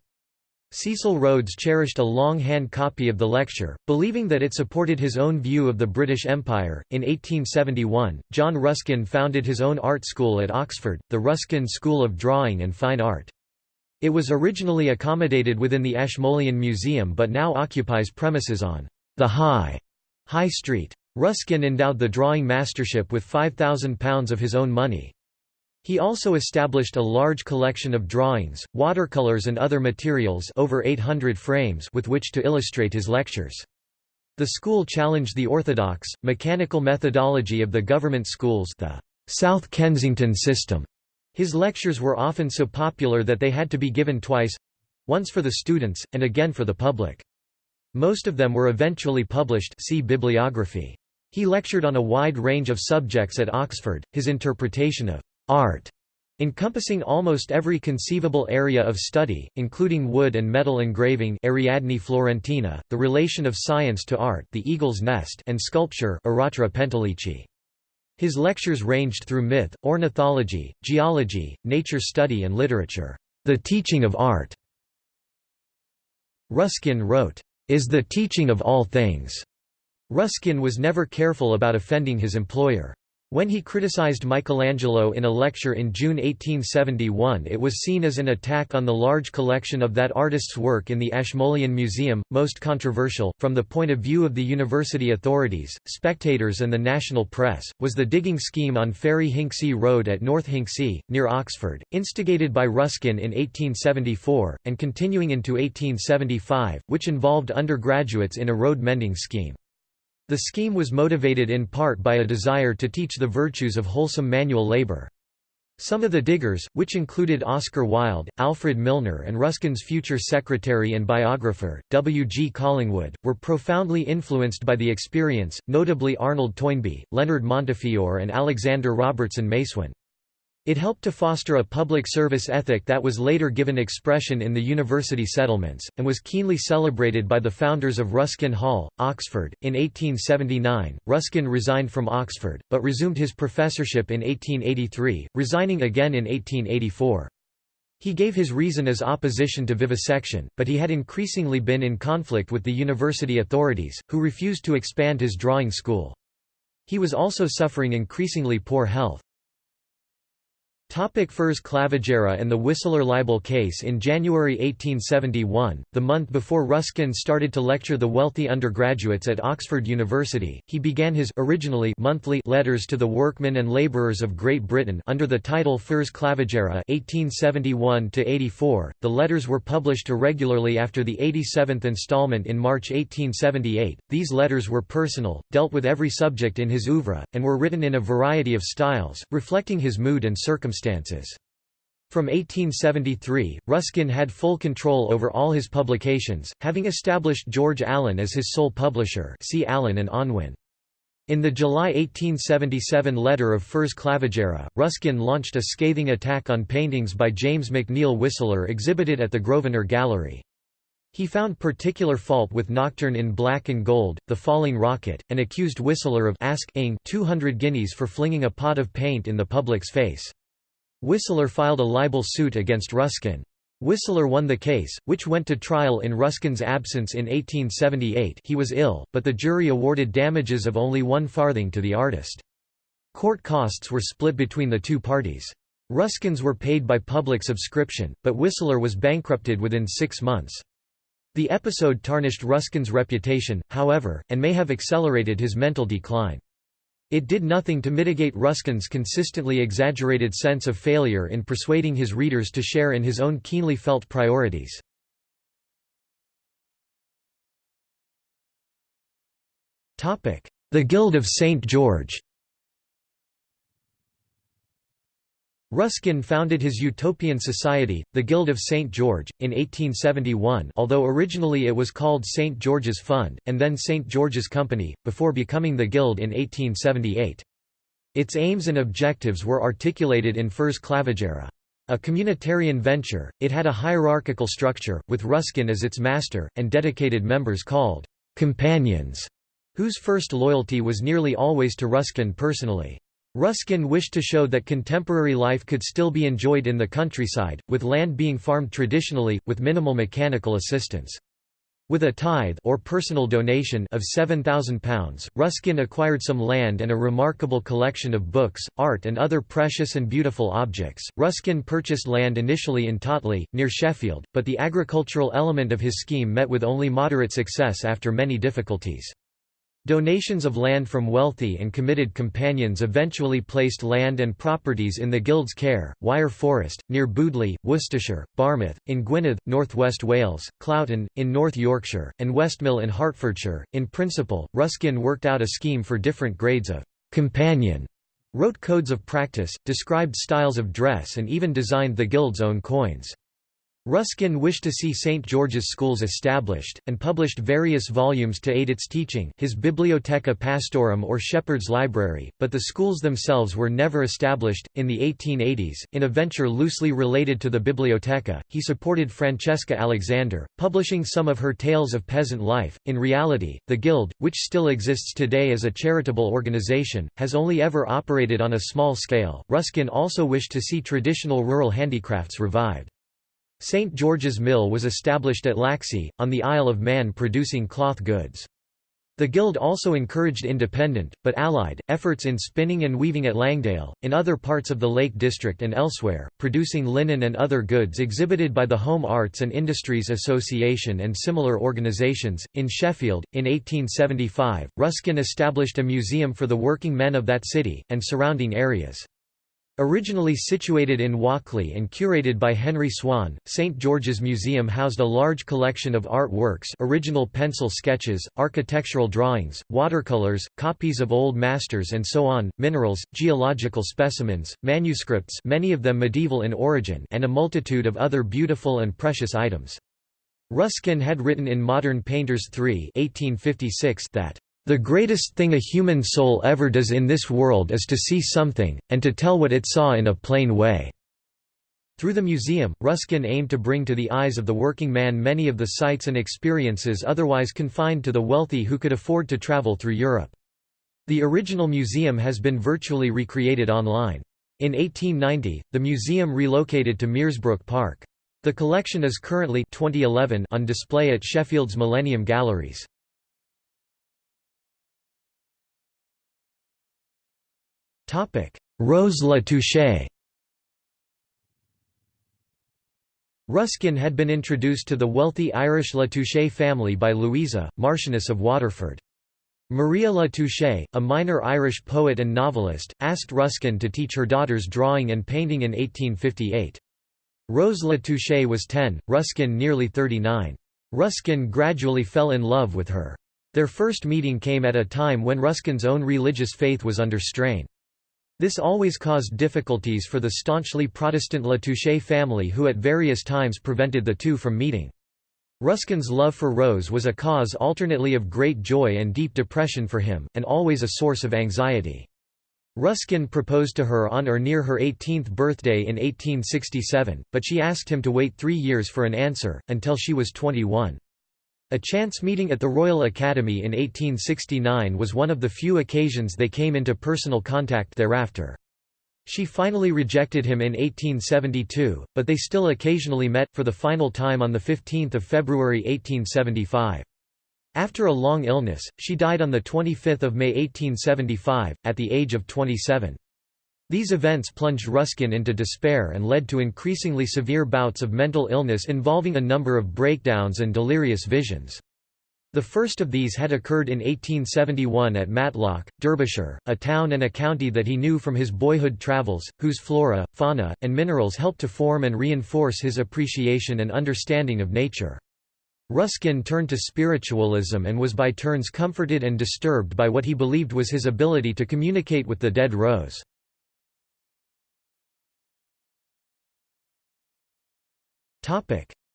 Cecil Rhodes cherished a long-hand copy of the lecture, believing that it supported his own view of the British Empire. In 1871, John Ruskin founded his own art school at Oxford, the Ruskin School of Drawing and Fine Art. It was originally accommodated within the Ashmolean Museum but now occupies premises on the High, High Street. Ruskin endowed the drawing mastership with £5,000 of his own money. He also established a large collection of drawings, watercolors and other materials over 800 frames with which to illustrate his lectures. The school challenged the orthodox, mechanical methodology of the government schools the South Kensington system. His lectures were often so popular that they had to be given twice—once for the students, and again for the public. Most of them were eventually published see bibliography. He lectured on a wide range of subjects at Oxford, his interpretation of art encompassing almost every conceivable area of study, including wood and metal engraving Ariadne Florentina, the relation of science to art the Eagle's Nest and sculpture Aratra Pentelici. His lectures ranged through myth, ornithology, geology, nature study and literature. The teaching of art, Ruskin wrote, is the teaching of all things. Ruskin was never careful about offending his employer. When he criticized Michelangelo in a lecture in June 1871 it was seen as an attack on the large collection of that artist's work in the Ashmolean Museum, most controversial, from the point of view of the university authorities, spectators and the national press, was the digging scheme on Ferry Hinksey Road at North Hinksey, near Oxford, instigated by Ruskin in 1874, and continuing into 1875, which involved undergraduates in a road mending scheme. The scheme was motivated in part by a desire to teach the virtues of wholesome manual labor. Some of the diggers, which included Oscar Wilde, Alfred Milner and Ruskin's future secretary and biographer, W. G. Collingwood, were profoundly influenced by the experience, notably Arnold Toynbee, Leonard Montefiore and Alexander Robertson MacEwen. It helped to foster a public service ethic that was later given expression in the university settlements, and was keenly celebrated by the founders of Ruskin Hall, Oxford. In 1879, Ruskin resigned from Oxford, but resumed his professorship in 1883, resigning again in 1884. He gave his reason as opposition to vivisection, but he had increasingly been in conflict with the university authorities, who refused to expand his drawing school. He was also suffering increasingly poor health. Topic Fors Clavigera and the Whistler libel case In January 1871, the month before Ruskin started to lecture the wealthy undergraduates at Oxford University, he began his originally monthly letters to the workmen and labourers of Great Britain under the title Fors Clavigera 1871–84. The letters were published irregularly after the 87th instalment in March 1878. These letters were personal, dealt with every subject in his oeuvre, and were written in a variety of styles, reflecting his mood and circumstances circumstances. From 1873, Ruskin had full control over all his publications, having established George Allen as his sole publisher see Allen and Unwin. In the July 1877 letter of Fors Clavigera, Ruskin launched a scathing attack on paintings by James McNeill Whistler exhibited at the Grosvenor Gallery. He found particular fault with Nocturne in Black and Gold, The Falling Rocket, and accused Whistler of asking 200 guineas for flinging a pot of paint in the public's face. Whistler filed a libel suit against Ruskin. Whistler won the case, which went to trial in Ruskin's absence in 1878 he was ill, but the jury awarded damages of only one farthing to the artist. Court costs were split between the two parties. Ruskin's were paid by public subscription, but Whistler was bankrupted within six months. The episode tarnished Ruskin's reputation, however, and may have accelerated his mental decline. It did nothing to mitigate Ruskin's consistently exaggerated sense of failure in persuading his readers to share in his own keenly felt priorities. The Guild of St. George Ruskin founded his utopian society, the Guild of St. George, in 1871 although originally it was called St. George's Fund, and then St. George's Company, before becoming the Guild in 1878. Its aims and objectives were articulated in Fors Clavigera. A communitarian venture, it had a hierarchical structure, with Ruskin as its master, and dedicated members called «companions», whose first loyalty was nearly always to Ruskin personally. Ruskin wished to show that contemporary life could still be enjoyed in the countryside, with land being farmed traditionally, with minimal mechanical assistance. With a tithe or personal donation of £7,000, Ruskin acquired some land and a remarkable collection of books, art and other precious and beautiful objects. Ruskin purchased land initially in Totley, near Sheffield, but the agricultural element of his scheme met with only moderate success after many difficulties. Donations of land from wealthy and committed companions eventually placed land and properties in the Guild's care, Wyre Forest, near Bewdley, Worcestershire, Barmouth, in Gwynedd, North West Wales, Cloughton, in North Yorkshire, and Westmill in Hertfordshire. In principle, Ruskin worked out a scheme for different grades of companion, wrote codes of practice, described styles of dress and even designed the Guild's own coins. Ruskin wished to see St. George's schools established, and published various volumes to aid its teaching his Bibliotheca Pastorum or Shepherd's Library, but the schools themselves were never established. In the 1880s, in a venture loosely related to the Bibliotheca, he supported Francesca Alexander, publishing some of her tales of peasant life. In reality, the Guild, which still exists today as a charitable organization, has only ever operated on a small scale. Ruskin also wished to see traditional rural handicrafts revived. St. George's Mill was established at Laxey, on the Isle of Man producing cloth goods. The guild also encouraged independent, but allied, efforts in spinning and weaving at Langdale, in other parts of the Lake District and elsewhere, producing linen and other goods exhibited by the Home Arts and Industries Association and similar organisations. In Sheffield, in 1875, Ruskin established a museum for the working men of that city, and surrounding areas. Originally situated in Walkley and curated by Henry Swan, St. George's Museum housed a large collection of art works original pencil sketches, architectural drawings, watercolors, copies of old masters and so on, minerals, geological specimens, manuscripts many of them medieval in origin and a multitude of other beautiful and precious items. Ruskin had written in Modern Painters 3 1856 that the greatest thing a human soul ever does in this world is to see something, and to tell what it saw in a plain way." Through the museum, Ruskin aimed to bring to the eyes of the working man many of the sights and experiences otherwise confined to the wealthy who could afford to travel through Europe. The original museum has been virtually recreated online. In 1890, the museum relocated to Meersbrook Park. The collection is currently 2011 on display at Sheffield's Millennium Galleries. Rose Latouche Ruskin had been introduced to the wealthy Irish Latouche family by Louisa, Marchioness of Waterford. Maria Latouche, a minor Irish poet and novelist, asked Ruskin to teach her daughters drawing and painting in 1858. Rose Latouche was 10, Ruskin nearly 39. Ruskin gradually fell in love with her. Their first meeting came at a time when Ruskin's own religious faith was under strain. This always caused difficulties for the staunchly Protestant Latouche family who at various times prevented the two from meeting. Ruskin's love for Rose was a cause alternately of great joy and deep depression for him, and always a source of anxiety. Ruskin proposed to her on or near her 18th birthday in 1867, but she asked him to wait three years for an answer, until she was 21. A chance meeting at the Royal Academy in 1869 was one of the few occasions they came into personal contact thereafter. She finally rejected him in 1872, but they still occasionally met, for the final time on 15 February 1875. After a long illness, she died on 25 May 1875, at the age of 27. These events plunged Ruskin into despair and led to increasingly severe bouts of mental illness involving a number of breakdowns and delirious visions. The first of these had occurred in 1871 at Matlock, Derbyshire, a town and a county that he knew from his boyhood travels, whose flora, fauna, and minerals helped to form and reinforce his appreciation and understanding of nature. Ruskin turned to spiritualism and was by turns comforted and disturbed by what he believed was his ability to communicate with the dead Rose.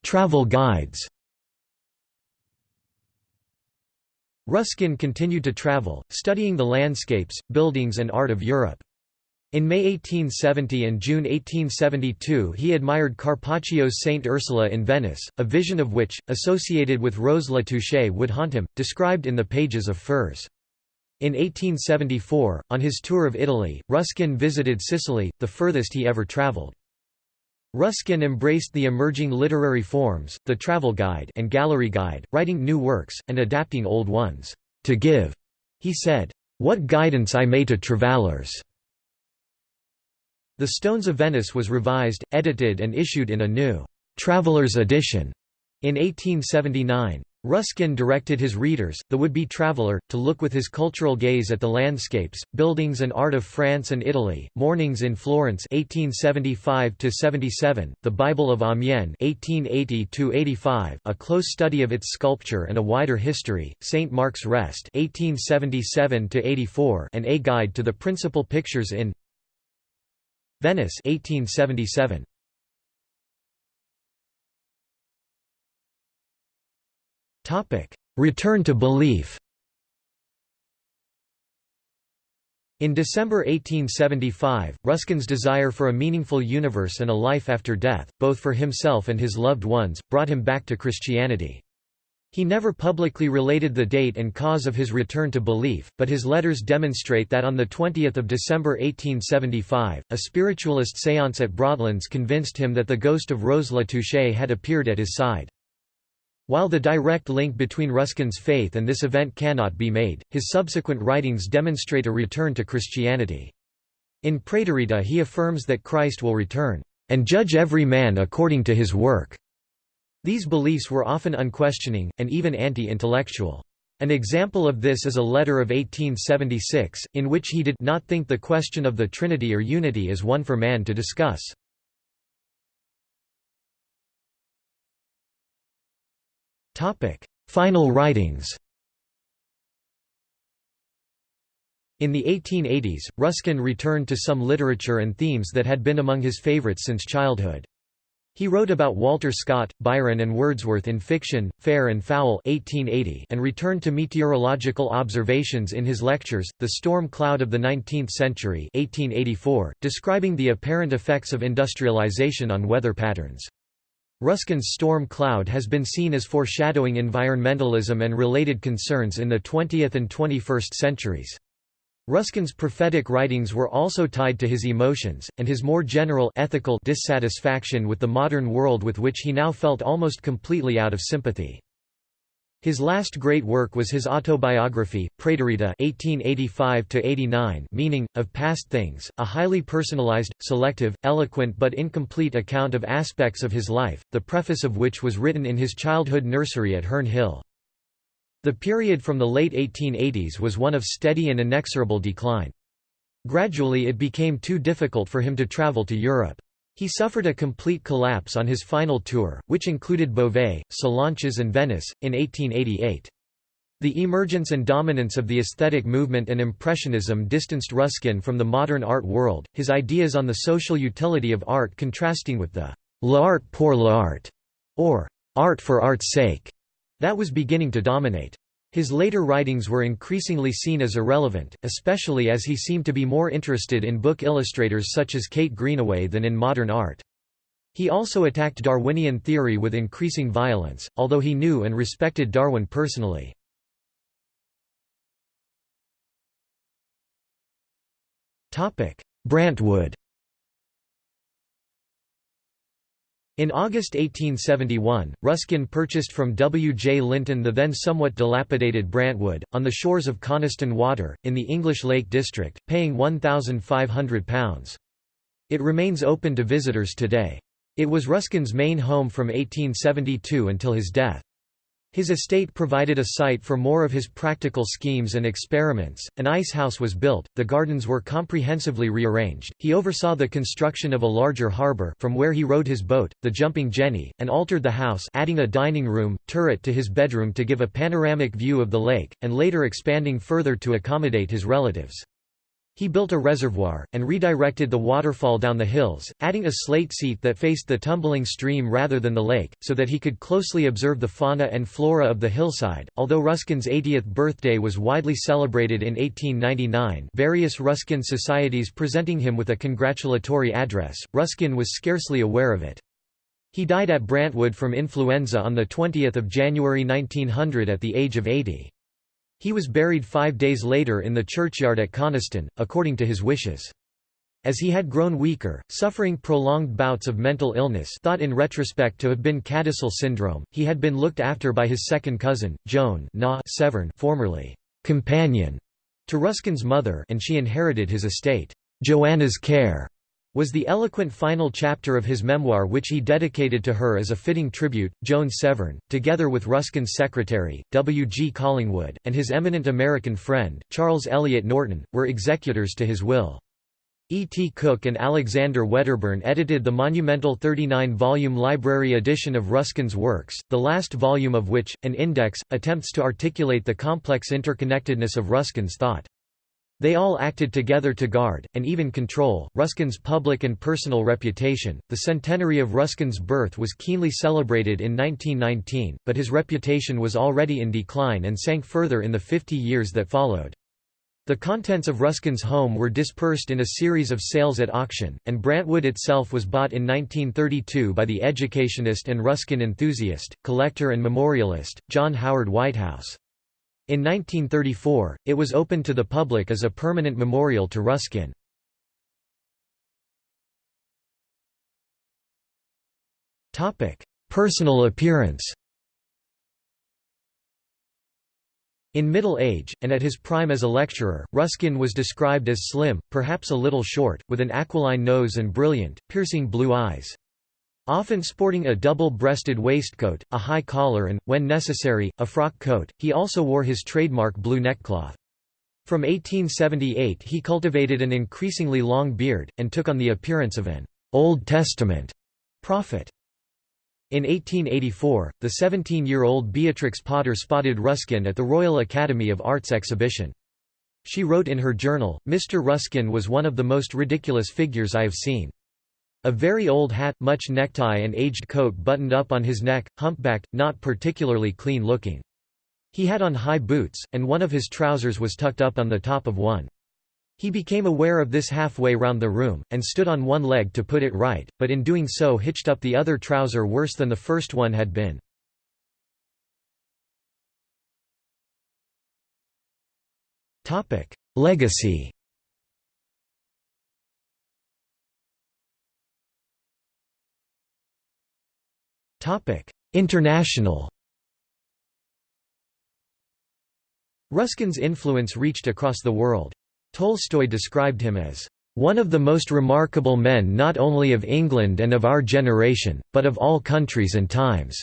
Travel guides Ruskin continued to travel, studying the landscapes, buildings and art of Europe. In May 1870 and June 1872 he admired Carpaccio's Saint Ursula in Venice, a vision of which, associated with Rose Latouche would haunt him, described in the pages of Fors. In 1874, on his tour of Italy, Ruskin visited Sicily, the furthest he ever travelled. Ruskin embraced the emerging literary forms, the travel guide and gallery guide, writing new works, and adapting old ones. To give, he said, what guidance I may to travellers. The Stones of Venice was revised, edited and issued in a new «Traveller's Edition» in 1879. Ruskin directed his readers, the would-be traveller, to look with his cultural gaze at the landscapes, buildings and art of France and Italy, Mornings in Florence 1875–77, The Bible of Amiens 1880–85, A Close Study of its Sculpture and a Wider History, St. Mark's Rest 1877–84 and A Guide to the Principal Pictures in Venice 1877. Return to belief In December 1875, Ruskin's desire for a meaningful universe and a life after death, both for himself and his loved ones, brought him back to Christianity. He never publicly related the date and cause of his return to belief, but his letters demonstrate that on 20 December 1875, a spiritualist séance at Broadlands convinced him that the ghost of Rose Latouche had appeared at his side. While the direct link between Ruskin's faith and this event cannot be made, his subsequent writings demonstrate a return to Christianity. In Praeterita he affirms that Christ will return, "...and judge every man according to his work." These beliefs were often unquestioning, and even anti-intellectual. An example of this is a letter of 1876, in which he did not think the question of the Trinity or Unity is one for man to discuss. Final writings In the 1880s, Ruskin returned to some literature and themes that had been among his favorites since childhood. He wrote about Walter Scott, Byron and Wordsworth in fiction, Fair and Foul 1880 and returned to meteorological observations in his lectures, The Storm Cloud of the Nineteenth Century 1884, describing the apparent effects of industrialization on weather patterns. Ruskin's storm cloud has been seen as foreshadowing environmentalism and related concerns in the 20th and 21st centuries. Ruskin's prophetic writings were also tied to his emotions, and his more general ethical dissatisfaction with the modern world with which he now felt almost completely out of sympathy. His last great work was his autobiography, Praeterita (1885–89), meaning of past things, a highly personalized, selective, eloquent but incomplete account of aspects of his life, the preface of which was written in his childhood nursery at Herne Hill. The period from the late 1880s was one of steady and inexorable decline. Gradually it became too difficult for him to travel to Europe. He suffered a complete collapse on his final tour, which included Beauvais, Sallanches and Venice, in 1888. The emergence and dominance of the aesthetic movement and Impressionism distanced Ruskin from the modern art world, his ideas on the social utility of art contrasting with the «l'art pour l'art» or «art for art's sake» that was beginning to dominate. His later writings were increasingly seen as irrelevant, especially as he seemed to be more interested in book illustrators such as Kate Greenaway than in modern art. He also attacked Darwinian theory with increasing violence, although he knew and respected Darwin personally. Brantwood In August 1871, Ruskin purchased from W. J. Linton the then somewhat dilapidated Brantwood, on the shores of Coniston Water, in the English Lake District, paying £1,500. It remains open to visitors today. It was Ruskin's main home from 1872 until his death. His estate provided a site for more of his practical schemes and experiments. An ice house was built, the gardens were comprehensively rearranged. He oversaw the construction of a larger harbor, from where he rowed his boat, the Jumping Jenny, and altered the house, adding a dining room, turret to his bedroom to give a panoramic view of the lake, and later expanding further to accommodate his relatives. He built a reservoir, and redirected the waterfall down the hills, adding a slate seat that faced the tumbling stream rather than the lake, so that he could closely observe the fauna and flora of the hillside. Although Ruskin's 80th birthday was widely celebrated in 1899, various Ruskin societies presenting him with a congratulatory address, Ruskin was scarcely aware of it. He died at Brantwood from influenza on 20 January 1900 at the age of 80. He was buried five days later in the churchyard at Coniston, according to his wishes. As he had grown weaker, suffering prolonged bouts of mental illness thought in retrospect to have been CADASIL syndrome, he had been looked after by his second cousin, Joan Severn formerly companion to Ruskin's mother and she inherited his estate. Joanna's care was the eloquent final chapter of his memoir which he dedicated to her as a fitting tribute. Joan Severn, together with Ruskin's secretary, W. G. Collingwood, and his eminent American friend, Charles Eliot Norton, were executors to his will. E. T. Cook and Alexander Wedderburn edited the monumental 39-volume library edition of Ruskin's works, the last volume of which, an index, attempts to articulate the complex interconnectedness of Ruskin's thought. They all acted together to guard, and even control, Ruskin's public and personal reputation. The centenary of Ruskin's birth was keenly celebrated in 1919, but his reputation was already in decline and sank further in the 50 years that followed. The contents of Ruskin's home were dispersed in a series of sales at auction, and Brantwood itself was bought in 1932 by the educationist and Ruskin enthusiast, collector and memorialist, John Howard Whitehouse. In 1934, it was opened to the public as a permanent memorial to Ruskin. Personal appearance In middle age, and at his prime as a lecturer, Ruskin was described as slim, perhaps a little short, with an aquiline nose and brilliant, piercing blue eyes. Often sporting a double-breasted waistcoat, a high collar and, when necessary, a frock coat, he also wore his trademark blue neckcloth. From 1878 he cultivated an increasingly long beard, and took on the appearance of an Old Testament prophet. In 1884, the 17-year-old Beatrix Potter spotted Ruskin at the Royal Academy of Arts exhibition. She wrote in her journal, Mr. Ruskin was one of the most ridiculous figures I have seen. A very old hat, much necktie and aged coat buttoned up on his neck, humpbacked, not particularly clean looking. He had on high boots, and one of his trousers was tucked up on the top of one. He became aware of this halfway round the room, and stood on one leg to put it right, but in doing so hitched up the other trouser worse than the first one had been. Legacy International Ruskin's influence reached across the world. Tolstoy described him as one of the most remarkable men not only of England and of our generation, but of all countries and times",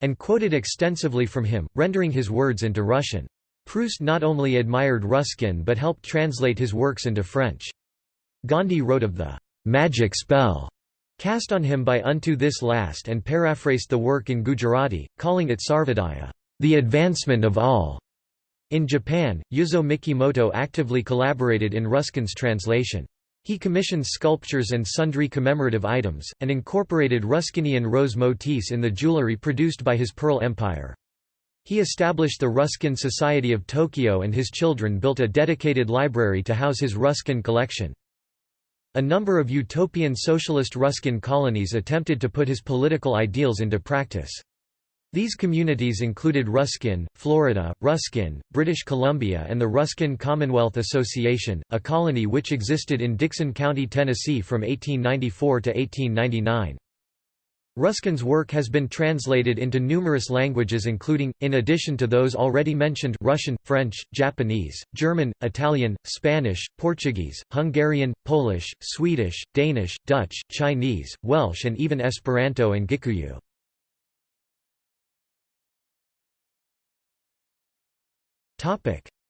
and quoted extensively from him, rendering his words into Russian. Proust not only admired Ruskin but helped translate his works into French. Gandhi wrote of the «magic spell» cast on him by Unto This Last and paraphrased the work in Gujarati, calling it Sarvodaya, the advancement of all. In Japan, Ryuzo Mikimoto actively collaborated in Ruskin's translation. He commissioned sculptures and sundry commemorative items, and incorporated Ruskinian rose motifs in the jewelry produced by his Pearl Empire. He established the Ruskin Society of Tokyo and his children built a dedicated library to house his Ruskin collection. A number of utopian socialist Ruskin colonies attempted to put his political ideals into practice. These communities included Ruskin, Florida, Ruskin, British Columbia and the Ruskin Commonwealth Association, a colony which existed in Dickson County, Tennessee from 1894 to 1899. Ruskin's work has been translated into numerous languages including, in addition to those already mentioned Russian, French, Japanese, German, Italian, Spanish, Portuguese, Hungarian, Polish, Swedish, Danish, Dutch, Chinese, Welsh and even Esperanto and Gikuyu.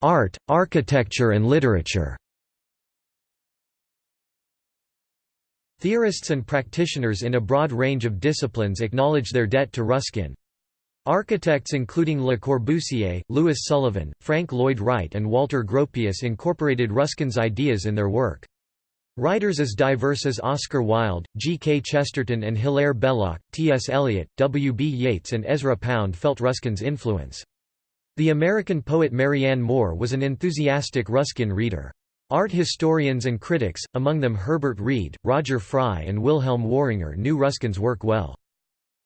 Art, architecture and literature. Theorists and practitioners in a broad range of disciplines acknowledge their debt to Ruskin. Architects including Le Corbusier, Louis Sullivan, Frank Lloyd Wright and Walter Gropius incorporated Ruskin's ideas in their work. Writers as diverse as Oscar Wilde, G. K. Chesterton and Hilaire Belloc, T. S. Eliot, W. B. Yeats and Ezra Pound felt Ruskin's influence. The American poet Marianne Moore was an enthusiastic Ruskin reader. Art historians and critics, among them Herbert Read, Roger Fry and Wilhelm Worringer knew Ruskin's work well.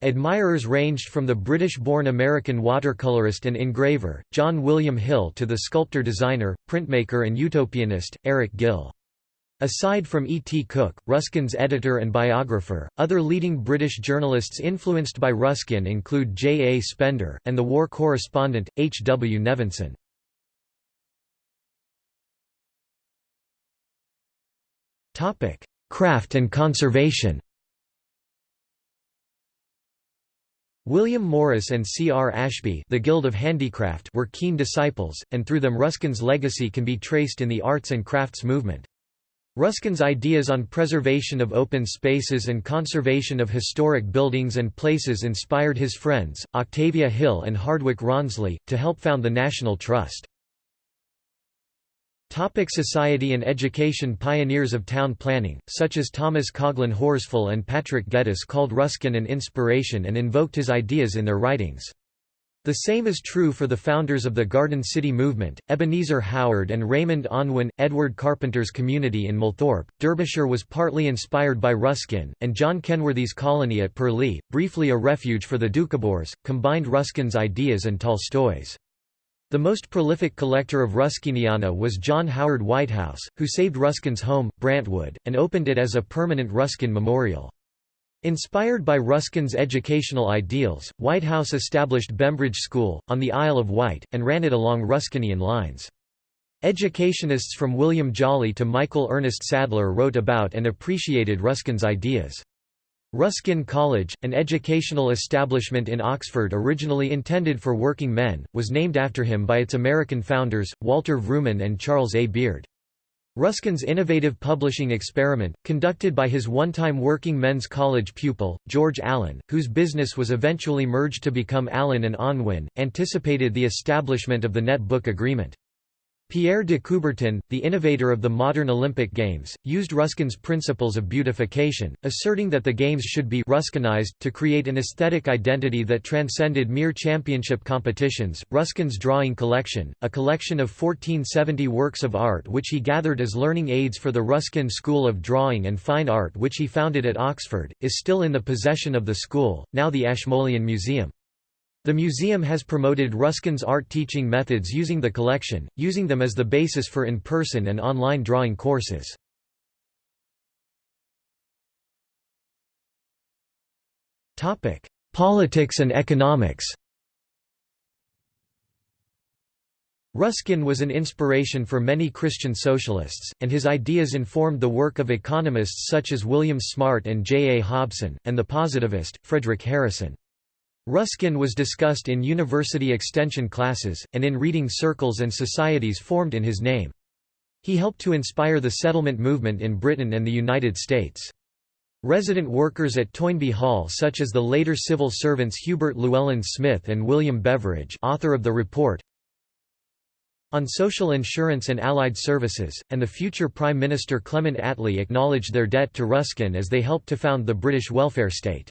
Admirers ranged from the British-born American watercolorist and engraver, John William Hill to the sculptor-designer, printmaker and utopianist, Eric Gill. Aside from E. T. Cook, Ruskin's editor and biographer, other leading British journalists influenced by Ruskin include J. A. Spender, and the war correspondent, H. W. Nevinson. Craft and conservation William Morris and C. R. Ashby the Guild of Handicraft were keen disciples, and through them Ruskin's legacy can be traced in the arts and crafts movement. Ruskin's ideas on preservation of open spaces and conservation of historic buildings and places inspired his friends, Octavia Hill and Hardwicke Rawnsley, to help found the National Trust. Topic society and education Pioneers of town planning, such as Thomas Coghlan Horsfall and Patrick Geddes called Ruskin an inspiration and invoked his ideas in their writings. The same is true for the founders of the Garden City movement, Ebenezer Howard and Raymond Unwin. Edward Carpenter's community in Millthorpe, Derbyshire was partly inspired by Ruskin, and John Kenworthy's colony at Purleigh, briefly a refuge for the Doukhobors, combined Ruskin's ideas and Tolstoy's. The most prolific collector of Ruskiniana was John Howard Whitehouse, who saved Ruskin's home, Brantwood, and opened it as a permanent Ruskin memorial. Inspired by Ruskin's educational ideals, Whitehouse established Bembridge School, on the Isle of Wight, and ran it along Ruskinian lines. Educationists from William Jolly to Michael Ernest Sadler wrote about and appreciated Ruskin's ideas. Ruskin College, an educational establishment in Oxford originally intended for working men, was named after him by its American founders, Walter Vrooman and Charles A. Beard. Ruskin's innovative publishing experiment, conducted by his one-time working men's college pupil, George Allen, whose business was eventually merged to become Allen and Unwin, anticipated the establishment of the net book agreement. Pierre de Coubertin, the innovator of the modern Olympic Games, used Ruskin's principles of beautification, asserting that the Games should be Ruskinized to create an aesthetic identity that transcended mere championship competitions. Ruskin's drawing collection, a collection of 1470 works of art which he gathered as learning aids for the Ruskin School of Drawing and Fine Art which he founded at Oxford, is still in the possession of the school, now the Ashmolean Museum. The museum has promoted Ruskin's art teaching methods using the collection, using them as the basis for in-person and online drawing courses. Politics and economics Ruskin was an inspiration for many Christian socialists, and his ideas informed the work of economists such as William Smart and J. A. Hobson, and the positivist, Frederic Harrison. Ruskin was discussed in university extension classes, and in reading circles and societies formed in his name. He helped to inspire the settlement movement in Britain and the United States. Resident workers at Toynbee Hall such as the later civil servants Hubert Llewellyn Smith and William Beveridge author of the report on social insurance and allied services, and the future Prime Minister Clement Attlee acknowledged their debt to Ruskin as they helped to found the British welfare state.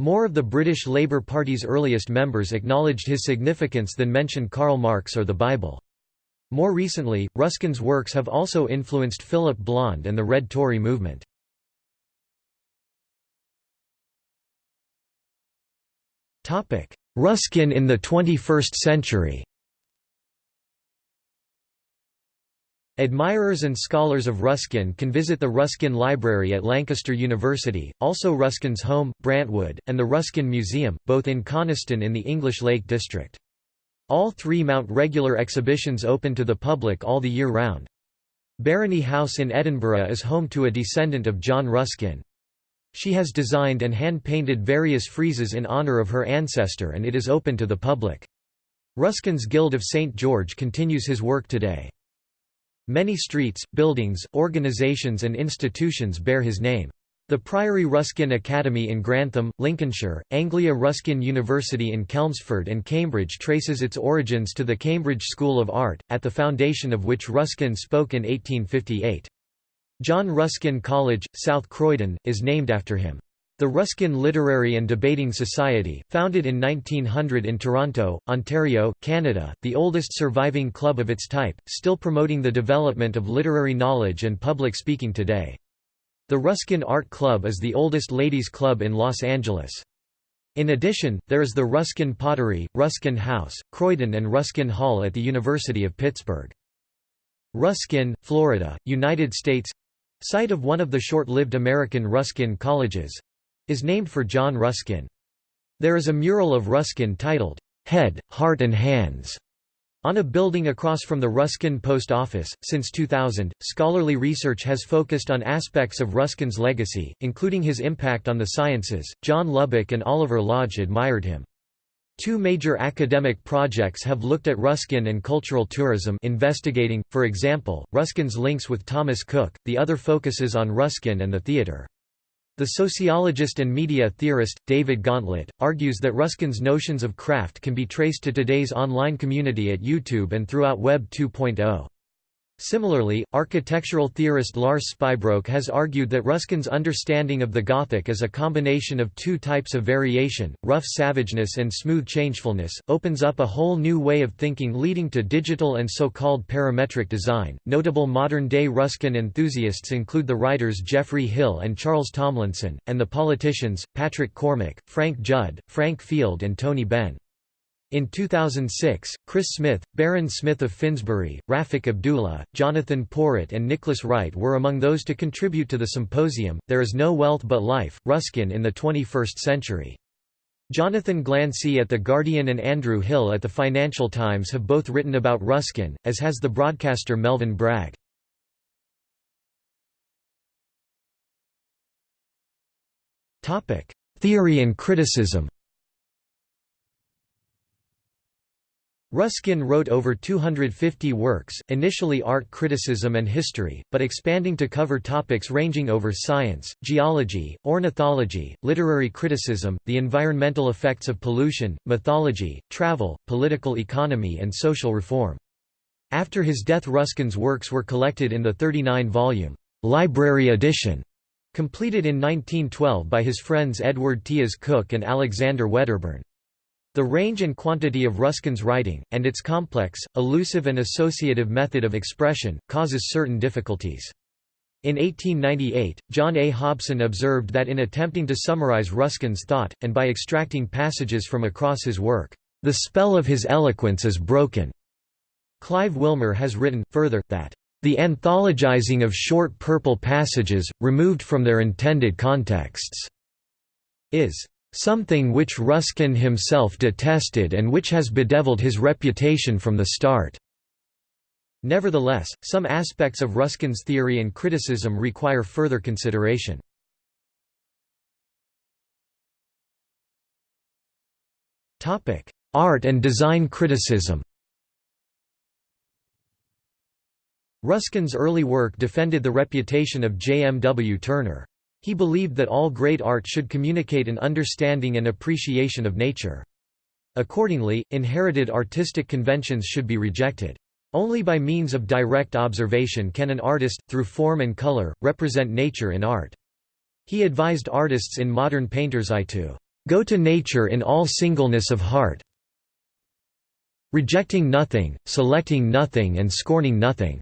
More of the British Labour Party's earliest members acknowledged his significance than mentioned Karl Marx or the Bible. More recently, Ruskin's works have also influenced Philip Blond and the Red Tory movement. Ruskin in the 21st century Admirers and scholars of Ruskin can visit the Ruskin Library at Lancaster University, also Ruskin's home, Brantwood, and the Ruskin Museum, both in Coniston in the English Lake District. All three mount regular exhibitions open to the public all the year round. Barony House in Edinburgh is home to a descendant of John Ruskin. She has designed and hand-painted various friezes in honour of her ancestor and it is open to the public. Ruskin's Guild of St. George continues his work today. Many streets, buildings, organisations and institutions bear his name. The Priory Ruskin Academy in Grantham, Lincolnshire, Anglia Ruskin University in Chelmsford and Cambridge traces its origins to the Cambridge School of Art, at the foundation of which Ruskin spoke in 1858. John Ruskin College, South Croydon, is named after him. The Ruskin Literary and Debating Society, founded in 1900 in Toronto, Ontario, Canada, the oldest surviving club of its type, still promoting the development of literary knowledge and public speaking today. The Ruskin Art Club is the oldest ladies' club in Los Angeles. In addition, there is the Ruskin Pottery, Ruskin House, Croydon and Ruskin Hall at the University of Pittsburgh. Ruskin, Florida, United States site of one of the short-lived American Ruskin colleges is named for John Ruskin. There is a mural of Ruskin titled, Head, Heart and Hands on a building across from the Ruskin Post Office. Since 2000, scholarly research has focused on aspects of Ruskin's legacy, including his impact on the sciences. John Lubbock and Oliver Lodge admired him. Two major academic projects have looked at Ruskin and cultural tourism investigating, for example, Ruskin's links with Thomas Cook, the other focuses on Ruskin and the theatre. The sociologist and media theorist, David Gauntlett, argues that Ruskin's notions of craft can be traced to today's online community at YouTube and throughout Web 2.0. Similarly, architectural theorist Lars Spuybroek has argued that Ruskin's understanding of the Gothic as a combination of two types of variation, rough savageness and smooth changefulness, opens up a whole new way of thinking leading to digital and so-called parametric design. Notable modern-day Ruskin enthusiasts include the writers Geoffrey Hill and Charles Tomlinson, and the politicians, Patrick Cormack, Frank Judd, Frank Field and Tony Benn. In 2006, Chris Smith, Baron Smith of Finsbury, Rafik Abdullah, Jonathan Porritt, and Nicholas Wright were among those to contribute to the symposium, There is No Wealth But Life, Ruskin in the 21st Century. Jonathan Glancey at The Guardian and Andrew Hill at the Financial Times have both written about Ruskin, as has the broadcaster Melvyn Bragg. Theory and criticism Ruskin wrote over 250 works, initially art criticism and history, but expanding to cover topics ranging over science, geology, ornithology, literary criticism, the environmental effects of pollution, mythology, travel, political economy and social reform. After his death Ruskin's works were collected in the 39-volume, "'Library Edition' completed in 1912 by his friends Edward Tyas Cook and Alexander Wedderburn. The range and quantity of Ruskin's writing, and its complex, elusive and associative method of expression, causes certain difficulties. In 1898, John A. Hobson observed that in attempting to summarize Ruskin's thought, and by extracting passages from across his work, "...the spell of his eloquence is broken." Clive Wilmer has written, further, that, "...the anthologizing of short purple passages, removed from their intended contexts," is Something which Ruskin himself detested and which has bedeviled his reputation from the start. Nevertheless, some aspects of Ruskin's theory and criticism require further consideration. Art and design criticism Ruskin's early work defended the reputation of J. M. W. Turner. He believed that all great art should communicate an understanding and appreciation of nature. Accordingly, inherited artistic conventions should be rejected. Only by means of direct observation can an artist, through form and color, represent nature in art. He advised artists in modern painter's eye to go to nature in all singleness of heart, rejecting nothing, selecting nothing and scorning nothing."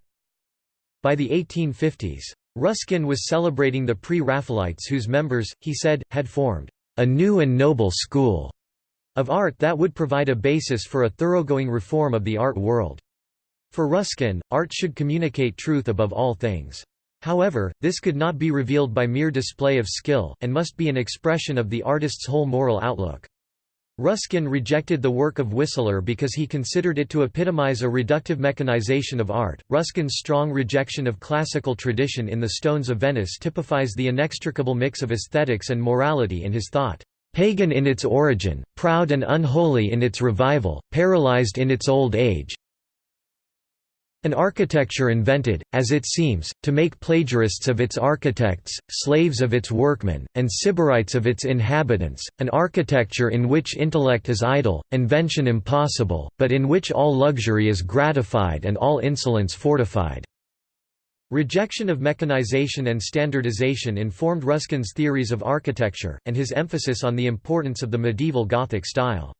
By the 1850s, Ruskin was celebrating the pre-Raphaelites whose members, he said, had formed a new and noble school of art that would provide a basis for a thoroughgoing reform of the art world. For Ruskin, art should communicate truth above all things. However, this could not be revealed by mere display of skill, and must be an expression of the artist's whole moral outlook. Ruskin rejected the work of Whistler because he considered it to epitomize a reductive mechanization of art. Ruskin's strong rejection of classical tradition in The Stones of Venice typifies the inextricable mix of aesthetics and morality in his thought. Pagan in its origin, proud and unholy in its revival, paralyzed in its old age, an architecture invented, as it seems, to make plagiarists of its architects, slaves of its workmen, and sybarites of its inhabitants, an architecture in which intellect is idle, invention impossible, but in which all luxury is gratified and all insolence fortified." Rejection of mechanization and standardization informed Ruskin's theories of architecture, and his emphasis on the importance of the medieval Gothic style.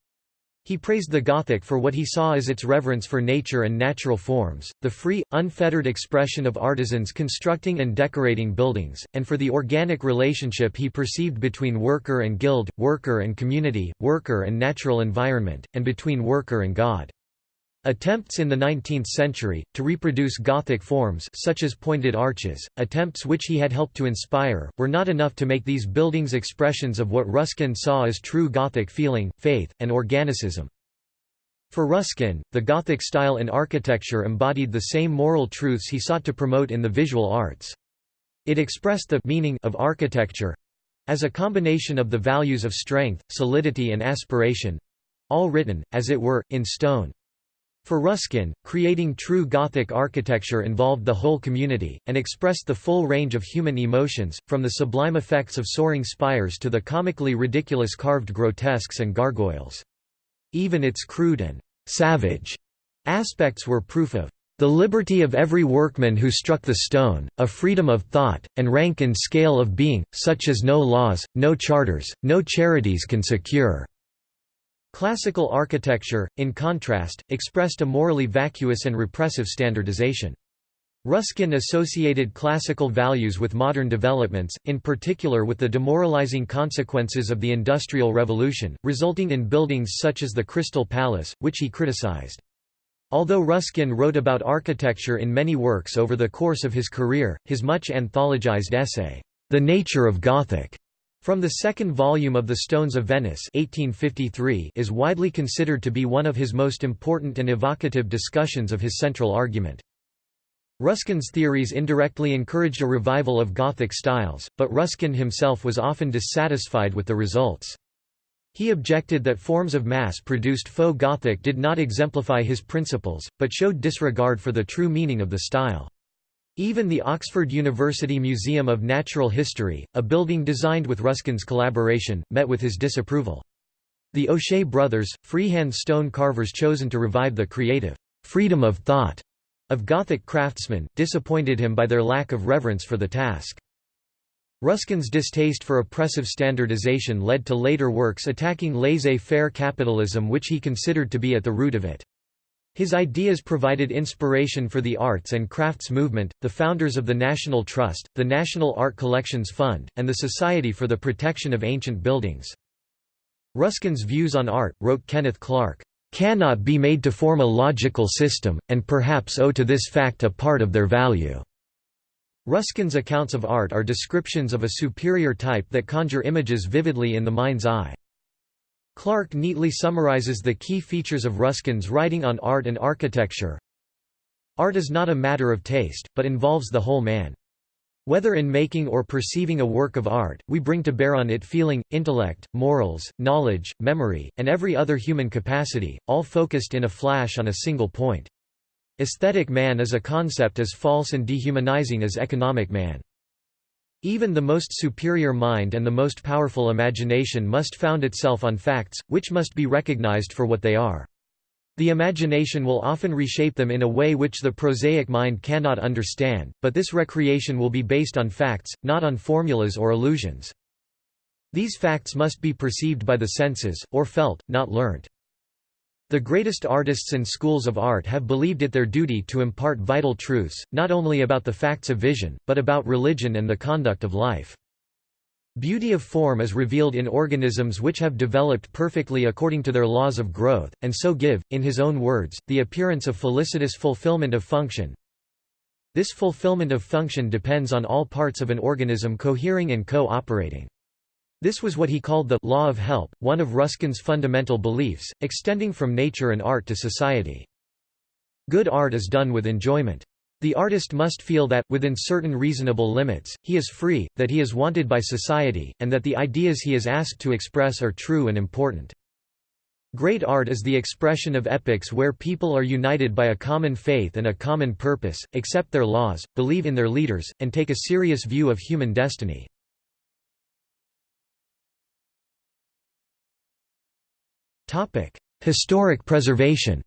He praised the Gothic for what he saw as its reverence for nature and natural forms, the free, unfettered expression of artisans constructing and decorating buildings, and for the organic relationship he perceived between worker and guild, worker and community, worker and natural environment, and between worker and God. Attempts in the 19th century, to reproduce Gothic forms such as pointed arches, attempts which he had helped to inspire, were not enough to make these buildings expressions of what Ruskin saw as true Gothic feeling, faith, and organicism. For Ruskin, the Gothic style in architecture embodied the same moral truths he sought to promote in the visual arts. It expressed the meaning of architecture—as a combination of the values of strength, solidity and aspiration—all written, as it were, in stone. For Ruskin, creating true Gothic architecture involved the whole community, and expressed the full range of human emotions, from the sublime effects of soaring spires to the comically ridiculous carved grotesques and gargoyles. Even its crude and «savage» aspects were proof of the liberty of every workman who struck the stone, a freedom of thought, and rank and scale of being, such as no laws, no charters, no charities can secure." Classical architecture, in contrast, expressed a morally vacuous and repressive standardization. Ruskin associated classical values with modern developments, in particular with the demoralizing consequences of the Industrial Revolution, resulting in buildings such as the Crystal Palace, which he criticized. Although Ruskin wrote about architecture in many works over the course of his career, his much anthologized essay, The Nature of Gothic, from the second volume of The Stones of Venice 1853 is widely considered to be one of his most important and evocative discussions of his central argument. Ruskin's theories indirectly encouraged a revival of Gothic styles, but Ruskin himself was often dissatisfied with the results. He objected that forms of mass-produced faux Gothic did not exemplify his principles, but showed disregard for the true meaning of the style. Even the Oxford University Museum of Natural History, a building designed with Ruskin's collaboration, met with his disapproval. The O'Shea brothers, freehand stone carvers chosen to revive the creative freedom of thought of Gothic craftsmen, disappointed him by their lack of reverence for the task. Ruskin's distaste for oppressive standardization led to later works attacking laissez-faire capitalism which he considered to be at the root of it. His ideas provided inspiration for the arts and crafts movement, the founders of the National Trust, the National Art Collections Fund, and the Society for the Protection of Ancient Buildings. Ruskin's views on art, wrote Kenneth Clark, cannot be made to form a logical system, and perhaps owe to this fact a part of their value." Ruskin's accounts of art are descriptions of a superior type that conjure images vividly in the mind's eye. Clark neatly summarizes the key features of Ruskin's writing on art and architecture. Art is not a matter of taste, but involves the whole man. Whether in making or perceiving a work of art, we bring to bear on it feeling, intellect, morals, knowledge, memory, and every other human capacity, all focused in a flash on a single point. Aesthetic man is a concept as false and dehumanizing as economic man. Even the most superior mind and the most powerful imagination must found itself on facts, which must be recognized for what they are. The imagination will often reshape them in a way which the prosaic mind cannot understand, but this recreation will be based on facts, not on formulas or illusions. These facts must be perceived by the senses, or felt, not learnt. The greatest artists and schools of art have believed it their duty to impart vital truths, not only about the facts of vision, but about religion and the conduct of life. Beauty of form is revealed in organisms which have developed perfectly according to their laws of growth, and so give, in his own words, the appearance of felicitous fulfillment of function. This fulfillment of function depends on all parts of an organism cohering and co-operating. This was what he called the law of help, one of Ruskin's fundamental beliefs, extending from nature and art to society. Good art is done with enjoyment. The artist must feel that, within certain reasonable limits, he is free, that he is wanted by society, and that the ideas he is asked to express are true and important. Great art is the expression of epics where people are united by a common faith and a common purpose, accept their laws, believe in their leaders, and take a serious view of human destiny. Historic preservation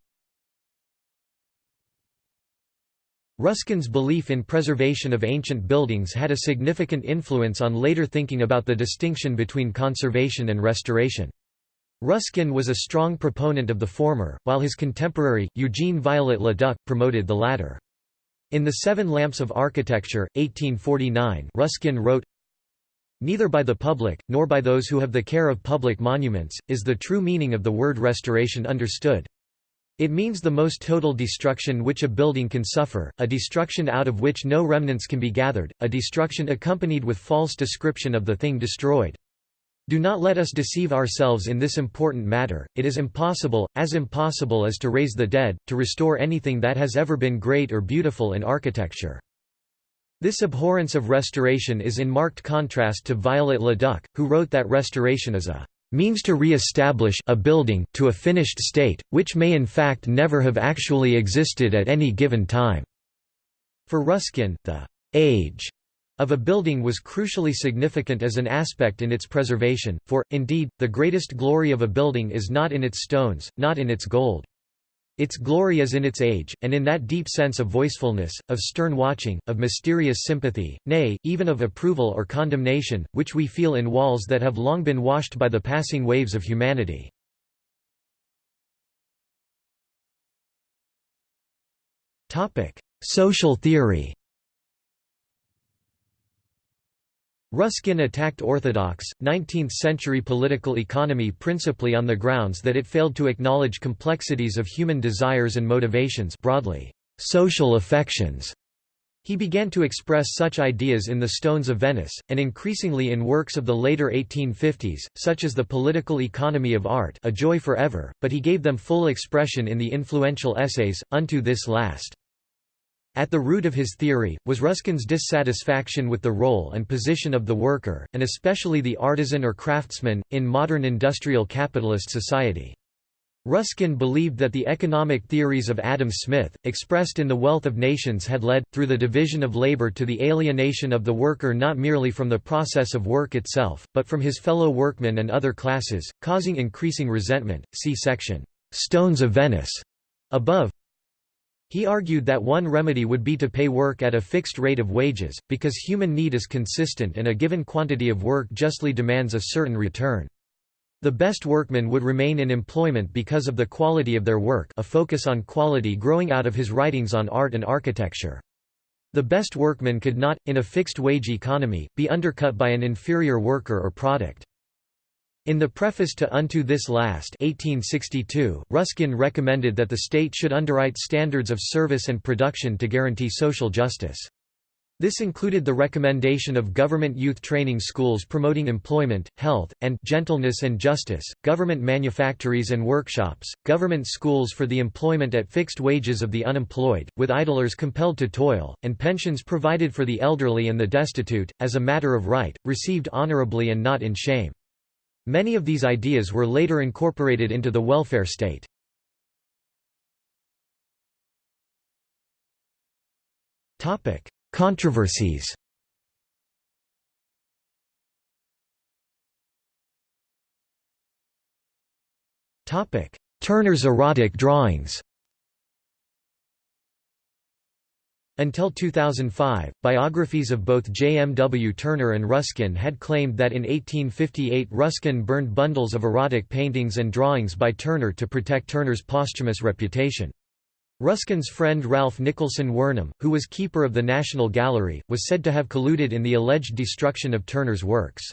Ruskin's belief in preservation of ancient buildings had a significant influence on later thinking about the distinction between conservation and restoration. Ruskin was a strong proponent of the former, while his contemporary, Eugene Viollet-le-Duc, promoted the latter. In The Seven Lamps of Architecture, 1849 Ruskin wrote, Neither by the public, nor by those who have the care of public monuments, is the true meaning of the word restoration understood. It means the most total destruction which a building can suffer, a destruction out of which no remnants can be gathered, a destruction accompanied with false description of the thing destroyed. Do not let us deceive ourselves in this important matter, it is impossible, as impossible as to raise the dead, to restore anything that has ever been great or beautiful in architecture. This abhorrence of restoration is in marked contrast to Viollet-le-Duc, who wrote that restoration is a means to re-establish a building to a finished state, which may in fact never have actually existed at any given time." For Ruskin, the «age» of a building was crucially significant as an aspect in its preservation, for, indeed, the greatest glory of a building is not in its stones, not in its gold. Its glory is in its age, and in that deep sense of voicefulness, of stern watching, of mysterious sympathy, nay, even of approval or condemnation, which we feel in walls that have long been washed by the passing waves of humanity. Social theory Ruskin attacked orthodox, 19th-century political economy principally on the grounds that it failed to acknowledge complexities of human desires and motivations broadly, social affections. He began to express such ideas in the Stones of Venice, and increasingly in works of the later 1850s, such as The Political Economy of Art A Joy Forever, but he gave them full expression in the influential essays, Unto This Last. At the root of his theory, was Ruskin's dissatisfaction with the role and position of the worker, and especially the artisan or craftsman, in modern industrial capitalist society. Ruskin believed that the economic theories of Adam Smith, expressed in The Wealth of Nations had led, through the division of labor to the alienation of the worker not merely from the process of work itself, but from his fellow workmen and other classes, causing increasing resentment. See section, "'Stones of Venice' above. He argued that one remedy would be to pay work at a fixed rate of wages, because human need is consistent and a given quantity of work justly demands a certain return. The best workmen would remain in employment because of the quality of their work a focus on quality growing out of his writings on art and architecture. The best workmen could not, in a fixed-wage economy, be undercut by an inferior worker or product. In the preface to Unto This Last 1862, Ruskin recommended that the state should underwrite standards of service and production to guarantee social justice. This included the recommendation of government youth training schools promoting employment, health, and gentleness and justice, government manufactories and workshops, government schools for the employment at fixed wages of the unemployed, with idlers compelled to toil, and pensions provided for the elderly and the destitute, as a matter of right, received honorably and not in shame. Many of these ideas were later incorporated into the welfare state. Topic: Controversies Turner's erotic drawings Until 2005, biographies of both J. M. W. Turner and Ruskin had claimed that in 1858 Ruskin burned bundles of erotic paintings and drawings by Turner to protect Turner's posthumous reputation. Ruskin's friend Ralph Nicholson Wornum, who was keeper of the National Gallery, was said to have colluded in the alleged destruction of Turner's works.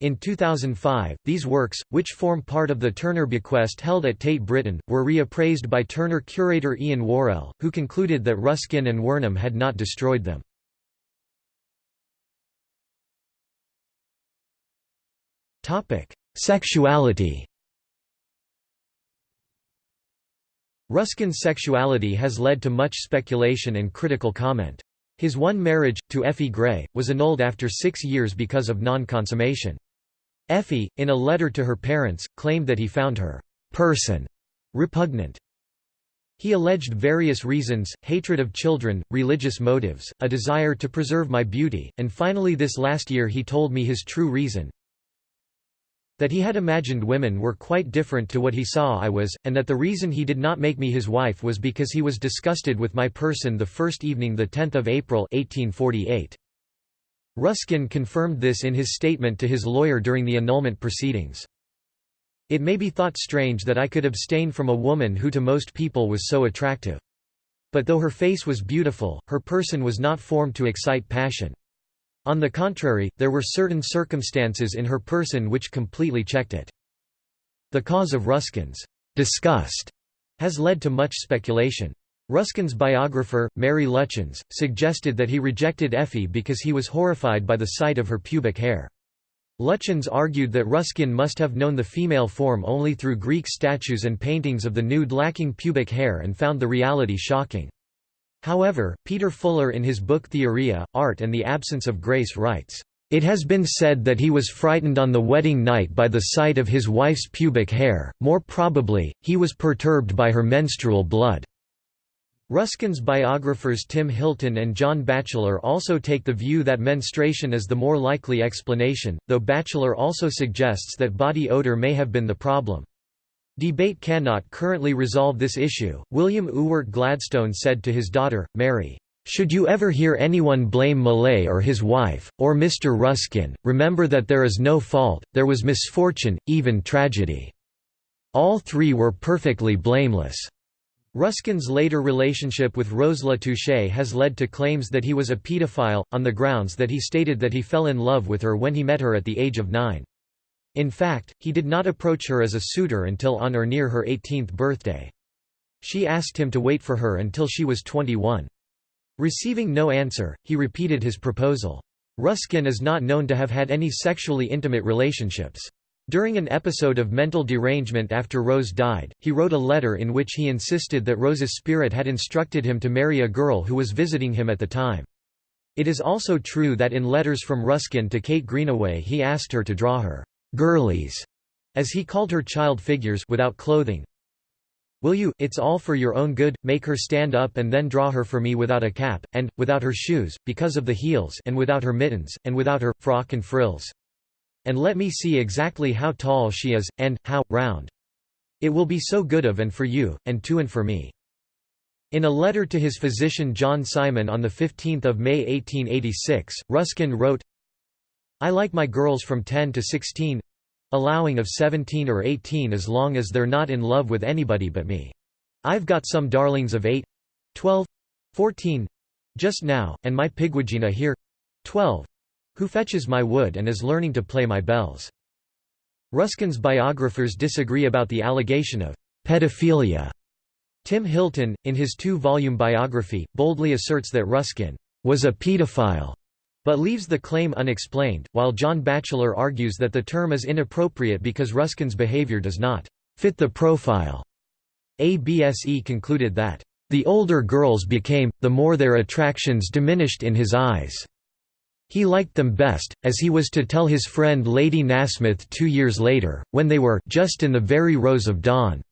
In 2005, these works, which form part of the Turner bequest held at Tate Britain, were reappraised by Turner curator Ian Warrell, who concluded that Ruskin and Wornum had not destroyed them. Sexuality Ruskin's sexuality has led to much speculation and critical comment. His one marriage, to Effie Gray, was annulled after six years because of non-consummation. Effie, in a letter to her parents, claimed that he found her person repugnant. He alleged various reasons, hatred of children, religious motives, a desire to preserve my beauty, and finally this last year he told me his true reason, that he had imagined women were quite different to what he saw I was, and that the reason he did not make me his wife was because he was disgusted with my person the first evening the 10 April 1848. Ruskin confirmed this in his statement to his lawyer during the annulment proceedings. It may be thought strange that I could abstain from a woman who to most people was so attractive. But though her face was beautiful, her person was not formed to excite passion. On the contrary, there were certain circumstances in her person which completely checked it. The cause of Ruskin's disgust has led to much speculation. Ruskin's biographer, Mary Lutyens, suggested that he rejected Effie because he was horrified by the sight of her pubic hair. Lutyens argued that Ruskin must have known the female form only through Greek statues and paintings of the nude lacking pubic hair and found the reality shocking. However, Peter Fuller in his book Theoria, Art and the Absence of Grace writes, it has been said that he was frightened on the wedding night by the sight of his wife's pubic hair, more probably, he was perturbed by her menstrual blood. Ruskin's biographers Tim Hilton and John Batchelor also take the view that menstruation is the more likely explanation, though Batchelor also suggests that body odor may have been the problem. Debate cannot currently resolve this issue. William Ewart Gladstone said to his daughter, Mary, should you ever hear anyone blame Millais or his wife, or Mr. Ruskin, remember that there is no fault, there was misfortune, even tragedy. All three were perfectly blameless. Ruskin's later relationship with Rose La Touche has led to claims that he was a pedophile, on the grounds that he stated that he fell in love with her when he met her at the age of nine. In fact, he did not approach her as a suitor until on or near her 18th birthday. She asked him to wait for her until she was 21. Receiving no answer, he repeated his proposal. Ruskin is not known to have had any sexually intimate relationships. During an episode of mental derangement after Rose died, he wrote a letter in which he insisted that Rose's spirit had instructed him to marry a girl who was visiting him at the time. It is also true that in letters from Ruskin to Kate Greenaway he asked her to draw her «girlies», as he called her child figures without clothing. Will you, it's all for your own good, make her stand up and then draw her for me without a cap, and, without her shoes, because of the heels and without her mittens, and without her, frock and frills and let me see exactly how tall she is, and, how, round. It will be so good of and for you, and to and for me." In a letter to his physician John Simon on 15 May 1886, Ruskin wrote, I like my girls from 10 to 16 allowing of 17 or 18 as long as they're not in love with anybody but me. I've got some darlings of 8 12 14 just now, and my Pigwidgeona here 12 who fetches my wood and is learning to play my bells. Ruskin's biographers disagree about the allegation of pedophilia. Tim Hilton, in his two-volume biography, boldly asserts that Ruskin was a pedophile, but leaves the claim unexplained, while John Batchelor argues that the term is inappropriate because Ruskin's behavior does not fit the profile. Abse concluded that, "...the older girls became, the more their attractions diminished in his eyes." He liked them best, as he was to tell his friend Lady Nasmyth two years later, when they were just in the very rose of dawn.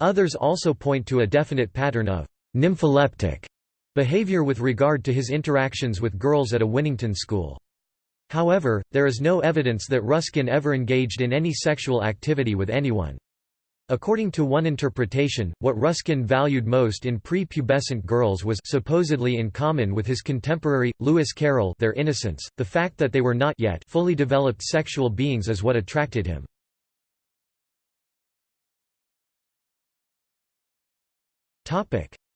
Others also point to a definite pattern of nympholeptic behavior with regard to his interactions with girls at a Winnington school. However, there is no evidence that Ruskin ever engaged in any sexual activity with anyone. According to one interpretation, what Ruskin valued most in pre-pubescent girls was supposedly in common with his contemporary, Lewis Carroll their innocence, the fact that they were not yet fully developed sexual beings is what attracted him.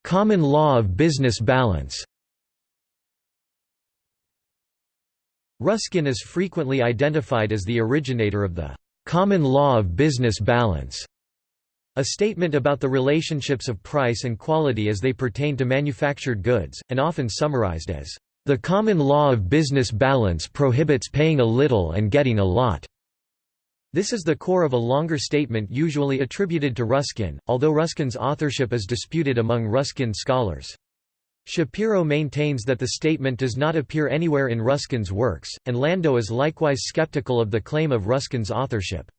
Common law of business balance Ruskin is frequently identified as the originator of the common law of business balance a statement about the relationships of price and quality as they pertain to manufactured goods, and often summarized as, "...the common law of business balance prohibits paying a little and getting a lot." This is the core of a longer statement usually attributed to Ruskin, although Ruskin's authorship is disputed among Ruskin scholars. Shapiro maintains that the statement does not appear anywhere in Ruskin's works, and Landau is likewise skeptical of the claim of Ruskin's authorship.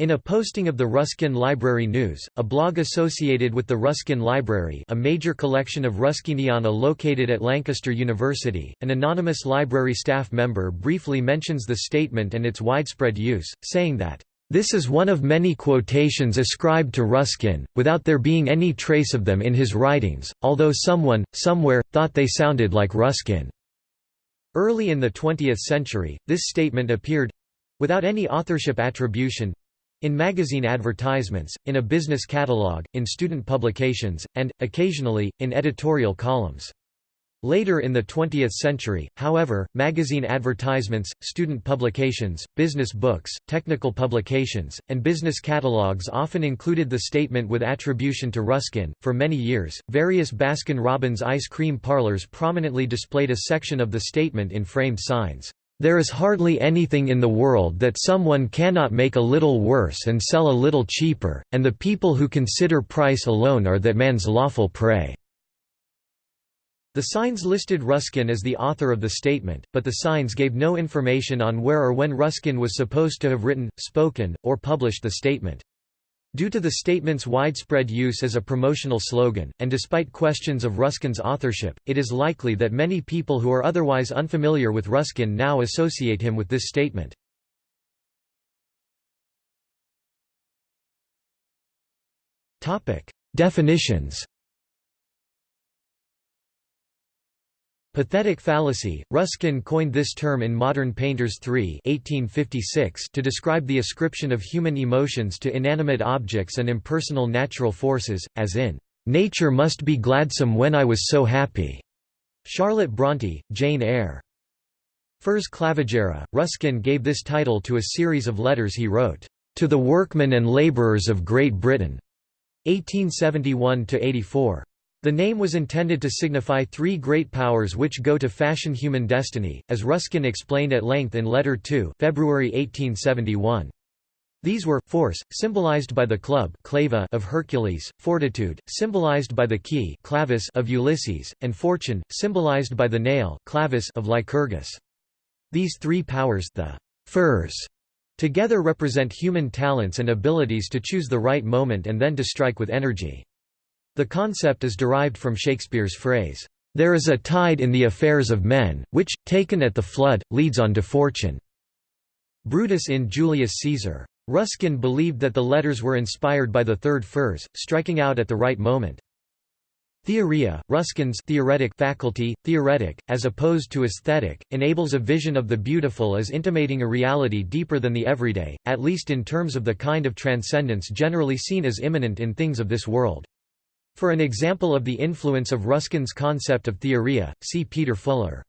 In a posting of the Ruskin Library News, a blog associated with the Ruskin Library a major collection of Ruskiniana located at Lancaster University, an anonymous library staff member briefly mentions the statement and its widespread use, saying that, "...this is one of many quotations ascribed to Ruskin, without there being any trace of them in his writings, although someone, somewhere, thought they sounded like Ruskin." Early in the 20th century, this statement appeared—without any authorship attribution, in magazine advertisements, in a business catalog, in student publications, and, occasionally, in editorial columns. Later in the 20th century, however, magazine advertisements, student publications, business books, technical publications, and business catalogs often included the statement with attribution to Ruskin. For many years, various Baskin Robbins ice cream parlors prominently displayed a section of the statement in framed signs. There is hardly anything in the world that someone cannot make a little worse and sell a little cheaper, and the people who consider price alone are that man's lawful prey." The signs listed Ruskin as the author of the statement, but the signs gave no information on where or when Ruskin was supposed to have written, spoken, or published the statement. Due to the statement's widespread use as a promotional slogan, and despite questions of Ruskin's authorship, it is likely that many people who are otherwise unfamiliar with Ruskin now associate him with this statement. Definitions Pathetic fallacy. Ruskin coined this term in Modern Painters 3 1856 to describe the ascription of human emotions to inanimate objects and impersonal natural forces, as in, "'Nature must be gladsome when I was so happy'". Charlotte Bronte, Jane Eyre. Fors Clavigera. Ruskin gave this title to a series of letters he wrote, "'To the Workmen and Labourers of Great Britain' 1871–84. The name was intended to signify three great powers which go to fashion human destiny, as Ruskin explained at length in Letter 2 February 1871. These were, force, symbolized by the club clava of Hercules, fortitude, symbolized by the key clavis of Ulysses, and fortune, symbolized by the nail clavis of Lycurgus. These three powers the Fors, together represent human talents and abilities to choose the right moment and then to strike with energy. The concept is derived from Shakespeare's phrase, "...there is a tide in the affairs of men, which, taken at the flood, leads on to fortune." Brutus in Julius Caesar. Ruskin believed that the letters were inspired by the third Fors, striking out at the right moment. Theoria, Ruskin's theoretic faculty, theoretic, as opposed to aesthetic, enables a vision of the beautiful as intimating a reality deeper than the everyday, at least in terms of the kind of transcendence generally seen as immanent in things of this world. For an example of the influence of Ruskin's concept of theoria, see Peter Fuller.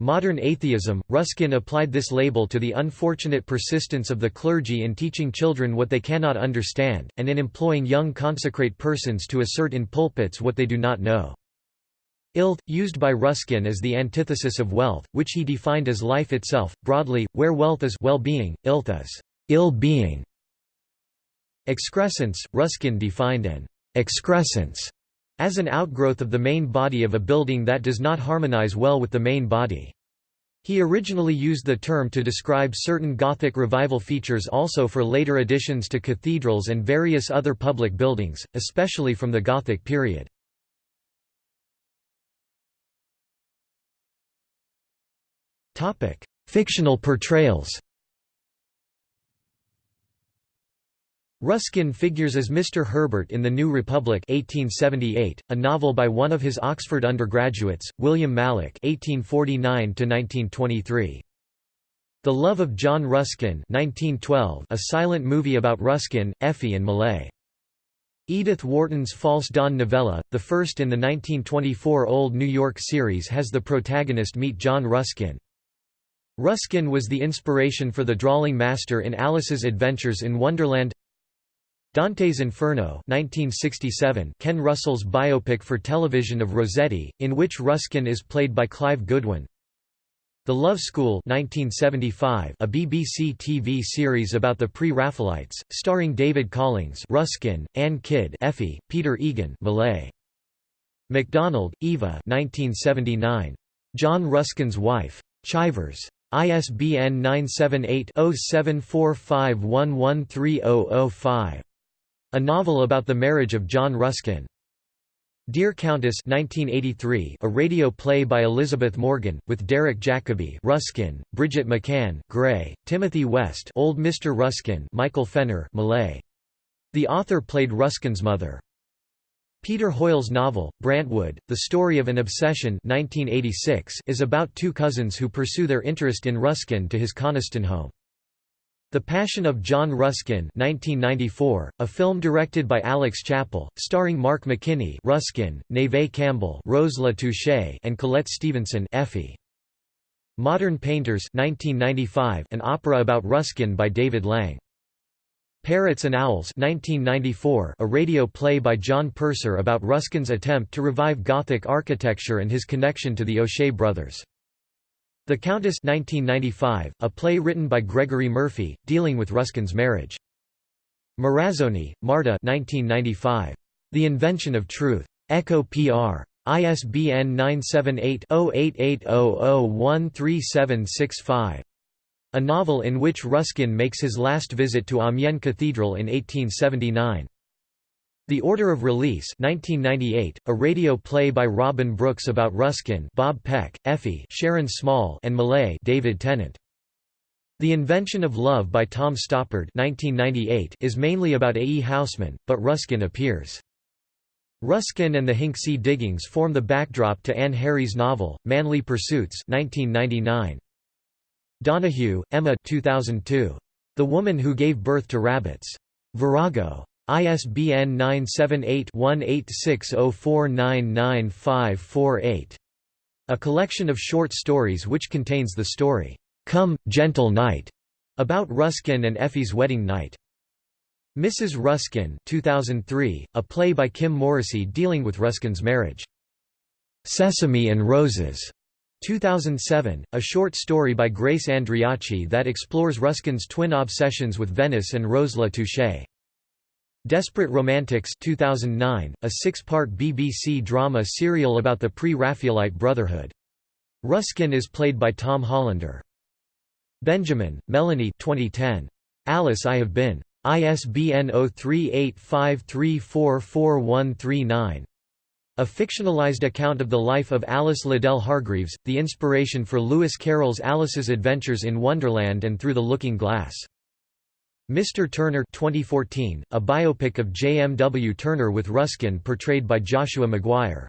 Modern atheism, Ruskin applied this label to the unfortunate persistence of the clergy in teaching children what they cannot understand, and in employing young consecrate persons to assert in pulpits what they do not know. Illth, used by Ruskin as the antithesis of wealth, which he defined as life itself, broadly, where wealth is well-being, illth is ill-being. Excrescence, Ruskin defined an excrescence as an outgrowth of the main body of a building that does not harmonize well with the main body. He originally used the term to describe certain Gothic revival features also for later additions to cathedrals and various other public buildings, especially from the Gothic period. Fictional portrayals Ruskin figures as Mr. Herbert in The New Republic 1878, a novel by one of his Oxford undergraduates, William Mallock 1849 The Love of John Ruskin 1912, a silent movie about Ruskin, Effie and Millais. Edith Wharton's False Dawn novella, the first in the 1924 Old New York series has the protagonist meet John Ruskin. Ruskin was the inspiration for the drawing master in Alice's Adventures in Wonderland Dante's Inferno 1967 Ken Russell's biopic for television of Rossetti, in which Ruskin is played by Clive Goodwin The Love School 1975 a BBC TV series about the pre-Raphaelites, starring David Collings Ruskin, Anne Kidd Effie, Peter Egan Millais. MacDonald, Eva 1979. John Ruskin's Wife. Chivers. ISBN 978 0745113005. A novel about the marriage of John Ruskin. Dear Countess 1983, a radio play by Elizabeth Morgan, with Derek Jacobi Ruskin, Bridget McCann Gray, Timothy West Old Mr. Ruskin Michael Fenner Millais. The author played Ruskin's mother. Peter Hoyle's novel, Brantwood, The Story of an Obsession 1986 is about two cousins who pursue their interest in Ruskin to his Coniston home. The Passion of John Ruskin 1994, a film directed by Alex Chapple, starring Mark McKinney Ruskin, Neve Campbell Rose La Touche and Colette Stevenson Effie. Modern Painters 1995, an opera about Ruskin by David Lang. Parrots and Owls 1994, a radio play by John Purser about Ruskin's attempt to revive Gothic architecture and his connection to the O'Shea brothers. The Countess 1995, a play written by Gregory Murphy, dealing with Ruskin's marriage. Morazzoni, Marta 1995. The Invention of Truth. Echo PR. ISBN 978-0880013765. A novel in which Ruskin makes his last visit to Amiens Cathedral in 1879. The Order of Release 1998, a radio play by Robin Brooks about Ruskin Bob Peck, Effie Sharon Small and Millais David Tennant. The Invention of Love by Tom Stoppard 1998 is mainly about A. E. Housman, but Ruskin appears. Ruskin and the Hinksey diggings form the backdrop to Ann Harries novel, Manly Pursuits 1999. Donoghue, Emma 2002. The Woman Who Gave Birth to Rabbits. Virago. ISBN 978-1860499548. A collection of short stories which contains the story, "'Come, Gentle Knight' about Ruskin and Effie's wedding night. Mrs. Ruskin 2003, a play by Kim Morrissey dealing with Ruskin's marriage. Sesame and Roses 2007, a short story by Grace Andreacchi that explores Ruskin's twin obsessions with Venice and Rose La Touche. Desperate Romantics 2009, a six-part BBC drama serial about the pre-Raphaelite Brotherhood. Ruskin is played by Tom Hollander. Benjamin, Melanie 2010. Alice I Have Been. ISBN 0385344139. A fictionalized account of the life of Alice Liddell Hargreaves, the inspiration for Lewis Carroll's Alice's Adventures in Wonderland and Through the Looking Glass. Mr. Turner 2014, a biopic of J. M. W. Turner with Ruskin portrayed by Joshua McGuire.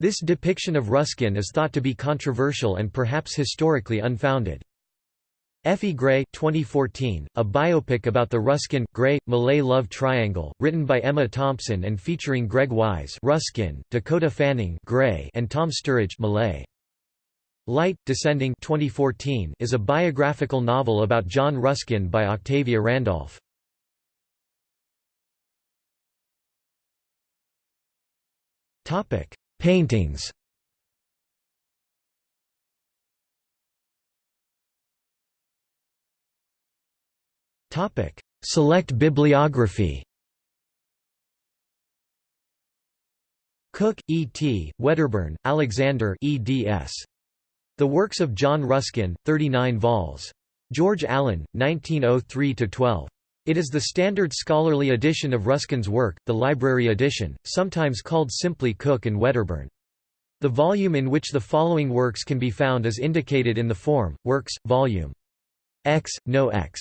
This depiction of Ruskin is thought to be controversial and perhaps historically unfounded. Effie Gray 2014, a biopic about the Ruskin-Gray-Millais love triangle, written by Emma Thompson and featuring Greg Wise Ruskin, Dakota Fanning Gray and Tom Sturridge Millais. Light, Descending 2014 is a biographical novel about John Ruskin by Octavia Randolph. Paintings Select bibliography Cook, E. T., Wedderburn, Alexander eds. The Works of John Ruskin, 39 vols. George Allen, 1903–12. It is the standard scholarly edition of Ruskin's work, the library edition, sometimes called simply Cook and Wedderburn. The volume in which the following works can be found is indicated in the form, Works, Volume X, no X.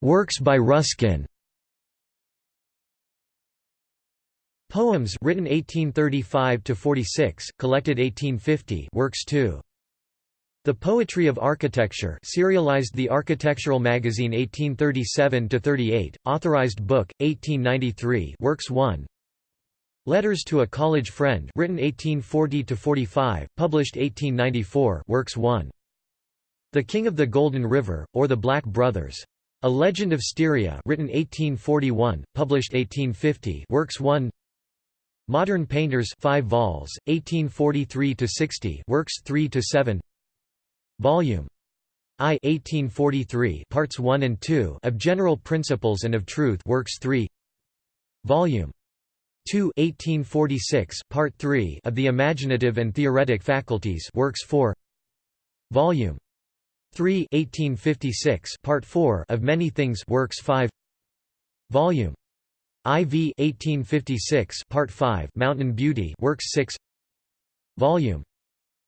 Works by Ruskin Poems written 1835 to 46, collected 1850, works 2. The Poetry of Architecture, serialized The Architectural Magazine 1837 to 38, authorized book 1893, works 1. Letters to a College Friend, written 1840 to 45, published 1894, works 1. The King of the Golden River, or the Black Brothers. A Legend of Styria, written 1841, published 1850, works 1. Modern Painters 5 vols, 1843–60 works 3–7 Volume. I 1843 parts 1 and 2 of General Principles and of Truth works 3 Volume. 2 1846 part 3 of The Imaginative and Theoretic Faculties works 4 Volume. 3 1856 part 4 of Many Things works 5 Volume IV 1856 Part 5 Mountain Beauty Works 6 Volume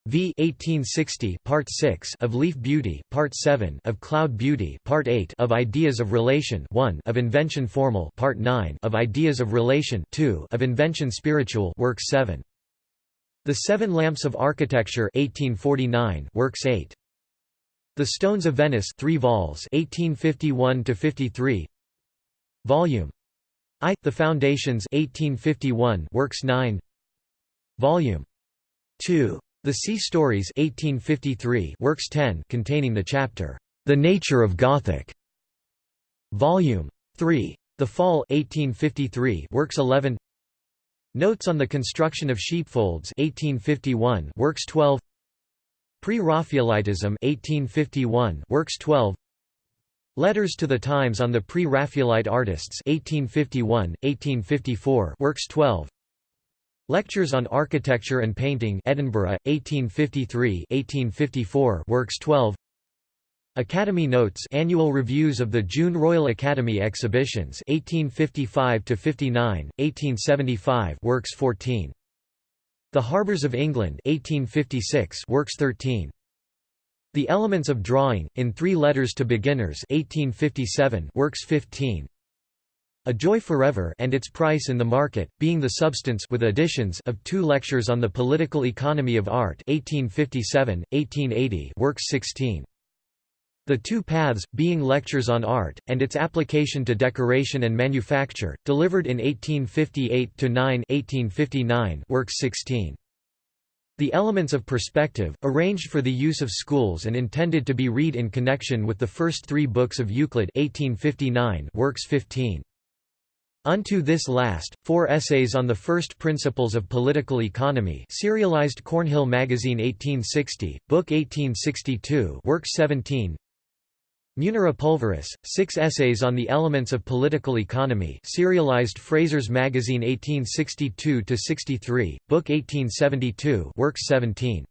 V 1860 Part 6 of Leaf Beauty Part 7 of Cloud Beauty Part 8 of Ideas of Relation 1 of Invention Formal Part 9 of Ideas of Relation 2 of Invention Spiritual Works 7 The Seven Lamps of Architecture 1849 Works 8 The Stones of Venice 3 vols 1851 to 53 Volume I. The Foundations 1851 Works 9 Volume 2. The Sea Stories 1853 Works 10 containing the chapter, The Nature of Gothic Volume 3. The Fall 1853 Works 11 Notes on the Construction of Sheepfolds 1851 Works 12 Pre-Raphaelitism 1851 Works 12 Letters to the Times on the Pre-Raphaelite Artists 1851, 1854 Works 12 Lectures on Architecture and Painting Edinburgh, 1853-1854 Works 12 Academy Notes Annual Reviews of the June Royal Academy Exhibitions 1855-59, 1875 Works 14 The Harbours of England 1856 Works 13 The Elements of Drawing, in Three Letters to Beginners 1857 works 15. A Joy Forever and its Price in the Market, being the substance with additions of two lectures on the Political Economy of Art 1857, 1880 works 16. The Two Paths, being lectures on art, and its application to decoration and manufacture, delivered in 1858–9 works 16. The Elements of Perspective, arranged for the use of schools and intended to be read in connection with the first three books of Euclid 1859 works 15. Unto this last, four essays on the first principles of political economy serialized Cornhill Magazine 1860, Book 1862 Work 17 Munera Pulveris, six essays on the elements of political economy serialized Fraser's Magazine 1862–63, Book 1872 Work 17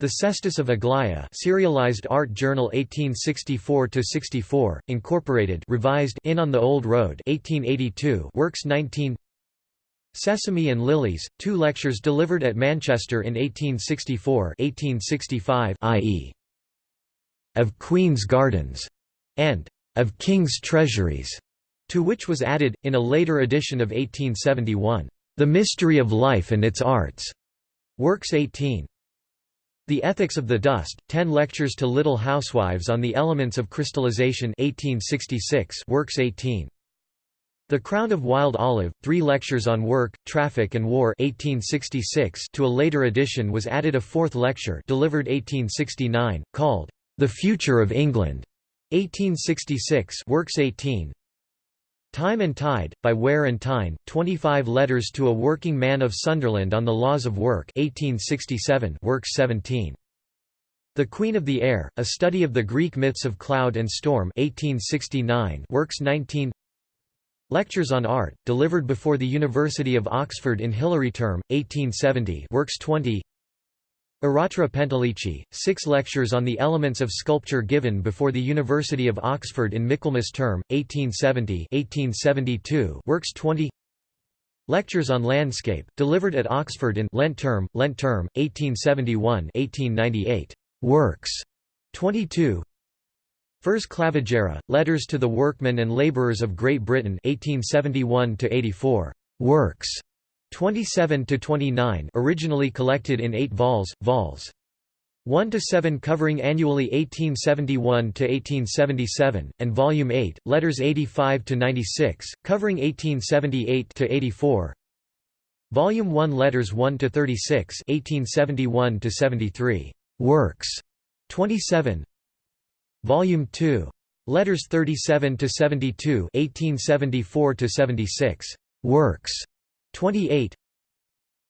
the Cestus of Aglaia serialized Art Journal 1864–64, incorporated revised In on the Old Road 1882 Works 19 Sesame and Lilies, two lectures delivered at Manchester in 1864 1865 i.e. of Queen's Gardens, and of King's Treasuries, to which was added, in a later edition of 1871, The Mystery of Life and its Arts, Works 18. The Ethics of the Dust, Ten Lectures to Little Housewives on the Elements of Crystallization 1866 Works 18. The Crown of Wild Olive, Three Lectures on Work, Traffic and War 1866 to a later edition was added a fourth lecture delivered 1869, called, The Future of England 1866 Works 18. Time and Tide, by Ware and Tyne, 25 Letters to a Working Man of Sunderland on the Laws of Work 1867 Works 17. The Queen of the Air, A Study of the Greek Myths of Cloud and Storm 1869 Works 19 Lectures on Art, delivered before the University of Oxford in Hilary Term, 1870 Works 20 Aratra Pentelici, six lectures on the elements of sculpture given before the University of Oxford in Michaelmas Term, 1870-1872 works 20 Lectures on Landscape, delivered at Oxford in Lent Term, Lent Term, 1871-1898 works. 22 Fors Clavigera, Letters to the Workmen and Labourers of Great Britain 1871 works 27 to 29 originally collected in 8 vols vols. 1 to 7 covering annually 1871 to 1877 and volume 8 letters 85 to 96 covering 1878 to 84 volume 1 letters 1 to 36 1871 to 73 works. 27 volume 2 letters 37 to 72 1874 to 76 works 28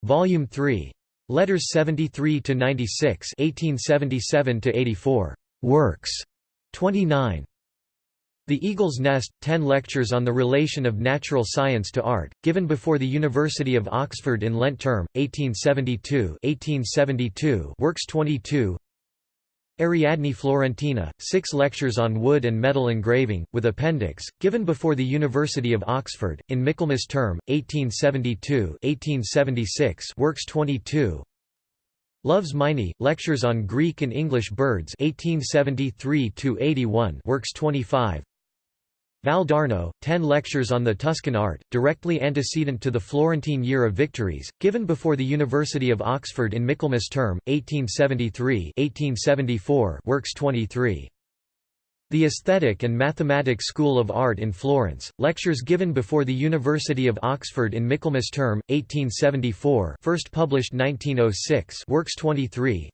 Volume 3 Letters 73 to 96 1877 to 84 Works 29 The Eagle's Nest 10 lectures on the relation of natural science to art given before the University of Oxford in Lent term 1872 1872 Works 22 Ariadne Florentina, six lectures on wood and metal engraving, with appendix, given before the University of Oxford, in Michaelmas term, 1872-1876 works 22 Love's Meinie, lectures on Greek and English birds 1873 works 25 Val d'Arno, ten lectures on the Tuscan art, directly antecedent to the Florentine Year of Victories, given before the University of Oxford in Michaelmas term, 1873-1874 works 23. The Aesthetic and Mathematic School of Art in Florence, lectures given before the University of Oxford in Michaelmas term, 1874 first published 1906 works 23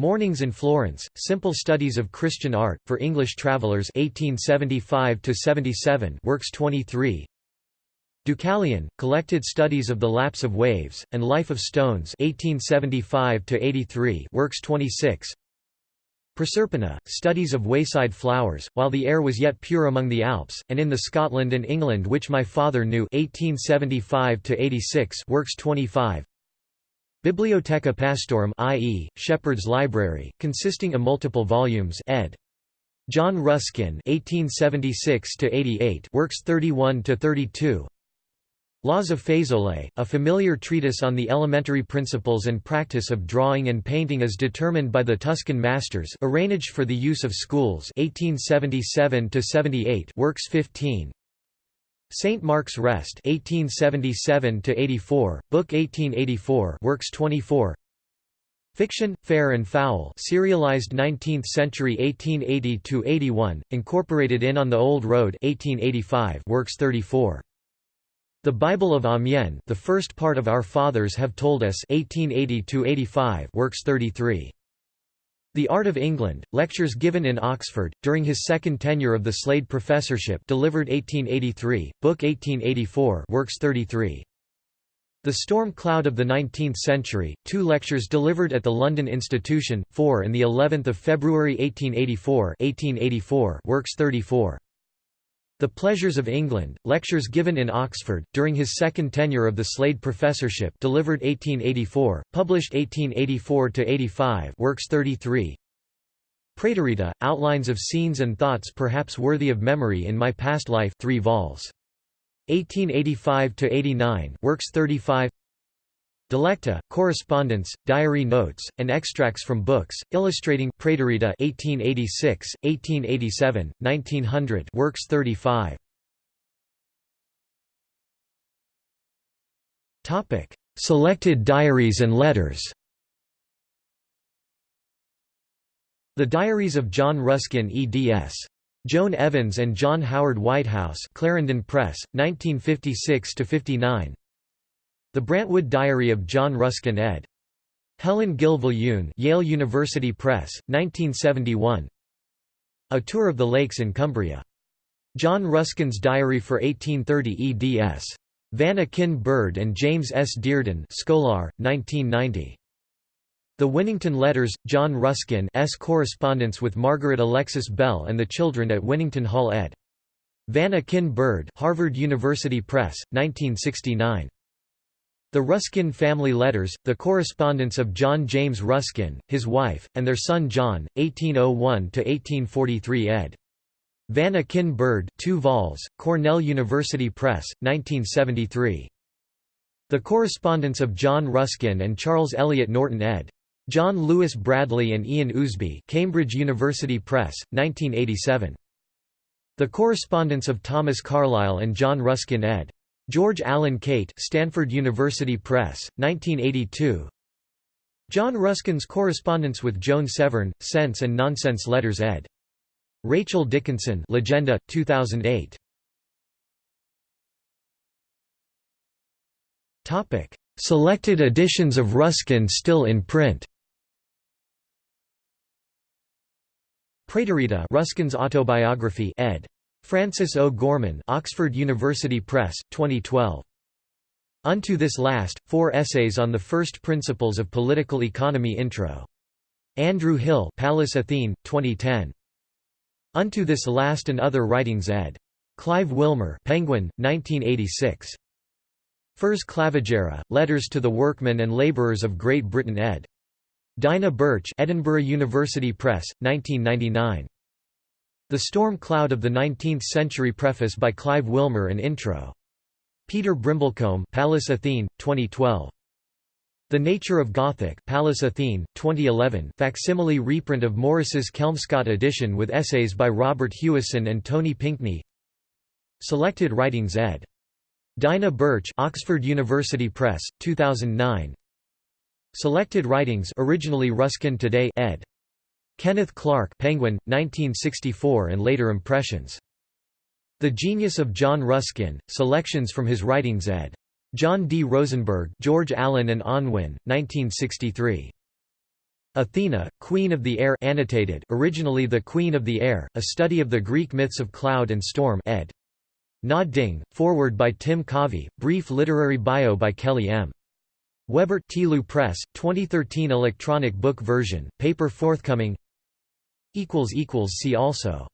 Mornings in Florence, Simple Studies of Christian Art, for English Travellers 1875–77 works 23 Deucalion, Collected Studies of the Lapse of Waves, and Life of Stones 1875–83 works 26 Proserpina, Studies of Wayside Flowers, While the Air Was Yet Pure Among the Alps, and in the Scotland and England Which My Father Knew 1875–86 works 25 Bibliotheca Pastorum i.e., Shepherd's Library, consisting of multiple volumes ed. John Ruskin 1876 works 31 to 32 Laws of Fésole, a familiar treatise on the elementary principles and practice of drawing and painting as determined by the Tuscan masters arranged for the use of schools 1877 works 15 St. Mark's Rest 1877 84, book 1884 works 24 Fiction, Fair and Foul serialized 19th century 1880 to 81, incorporated in On the Old Road 1885 works 34 the Bible of Amiens the first part of Our Fathers Have Told Us 1880 to 85, works 33. The Art of England, lectures given in Oxford, during his second tenure of the Slade Professorship delivered 1883, book 1884 works 33. The Storm Cloud of the Nineteenth Century, two lectures delivered at the London Institution, 4 and of February 1884 1884 works 34. The Pleasures of England, lectures given in Oxford, during his second tenure of the Slade Professorship delivered 1884, published 1884–85 works 33 Praeterita, Outlines of Scenes and Thoughts Perhaps Worthy of Memory in My Past Life 3 vols. 1885–89 works 35 Dilecta, correspondence, diary notes, and extracts from books, illustrating Praeterita 1886, 1887, 1900 works 35. Topic: Selected diaries and letters. The Diaries of John Ruskin eds. Joan Evans and John Howard Whitehouse Clarendon Press, 1956–59 the Brantwood Diary of John Ruskin ed. Helen Gill Viljoen Yale University Press, 1971 A Tour of the Lakes in Cumbria. John Ruskin's Diary for 1830 eds. Van Akin Burd and James S. Dearden Scholar, 1990. The Winnington Letters, John Ruskin's correspondence with Margaret Alexis Bell and the children at Winnington Hall ed. Van Akin Burd Harvard University Press, 1969. The Ruskin family letters, the correspondence of John James Ruskin, his wife, and their son John, 1801–1843 ed. Van Akin Burd 2 vols, Cornell University Press, 1973. The correspondence of John Ruskin and Charles Eliot Norton ed. John Lewis Bradley and Ian Ousby Cambridge University Press, 1987. The correspondence of Thomas Carlyle and John Ruskin ed. George Allen Cate Stanford University Press, 1982 John Ruskin's correspondence with Joan Severn, Sense and Nonsense Letters ed. Rachel Dickinson Legenda, 2008 Topic: Selected editions of Ruskin still in print Praeterita Ruskin's autobiography ed. Francis O'Gorman Oxford University Press, 2012. Unto this last, four essays on the first principles of political economy intro. Andrew Hill Pallas Athene, 2010. Unto this last and other writings ed. Clive Wilmer Penguin, 1986. Fors Clavigera, Letters to the Workmen and Labourers of Great Britain ed. Dinah Birch Edinburgh University Press, 1999. The Storm Cloud of the Nineteenth Century Preface by Clive Wilmer and Intro. Peter Brimblecombe Pallas Athene, 2012. The Nature of Gothic Pallas Athene, 2011 facsimile reprint of Morris's Kelmscott edition with essays by Robert Hewison and Tony Pinkney Selected Writings ed. Dinah Birch Oxford University Press, 2009 Selected Writings originally Ruskin Today ed. Kenneth Clark Penguin, 1964 and later impressions. The Genius of John Ruskin, selections from his writings ed. John D. Rosenberg George Allen and Unwin, 1963. Athena, Queen of the Air annotated originally The Queen of the Air, a study of the Greek myths of cloud and storm ed. Na Ding, forward by Tim Covey, brief literary bio by Kelly M. Weber Press, 2013 electronic book version, paper forthcoming See also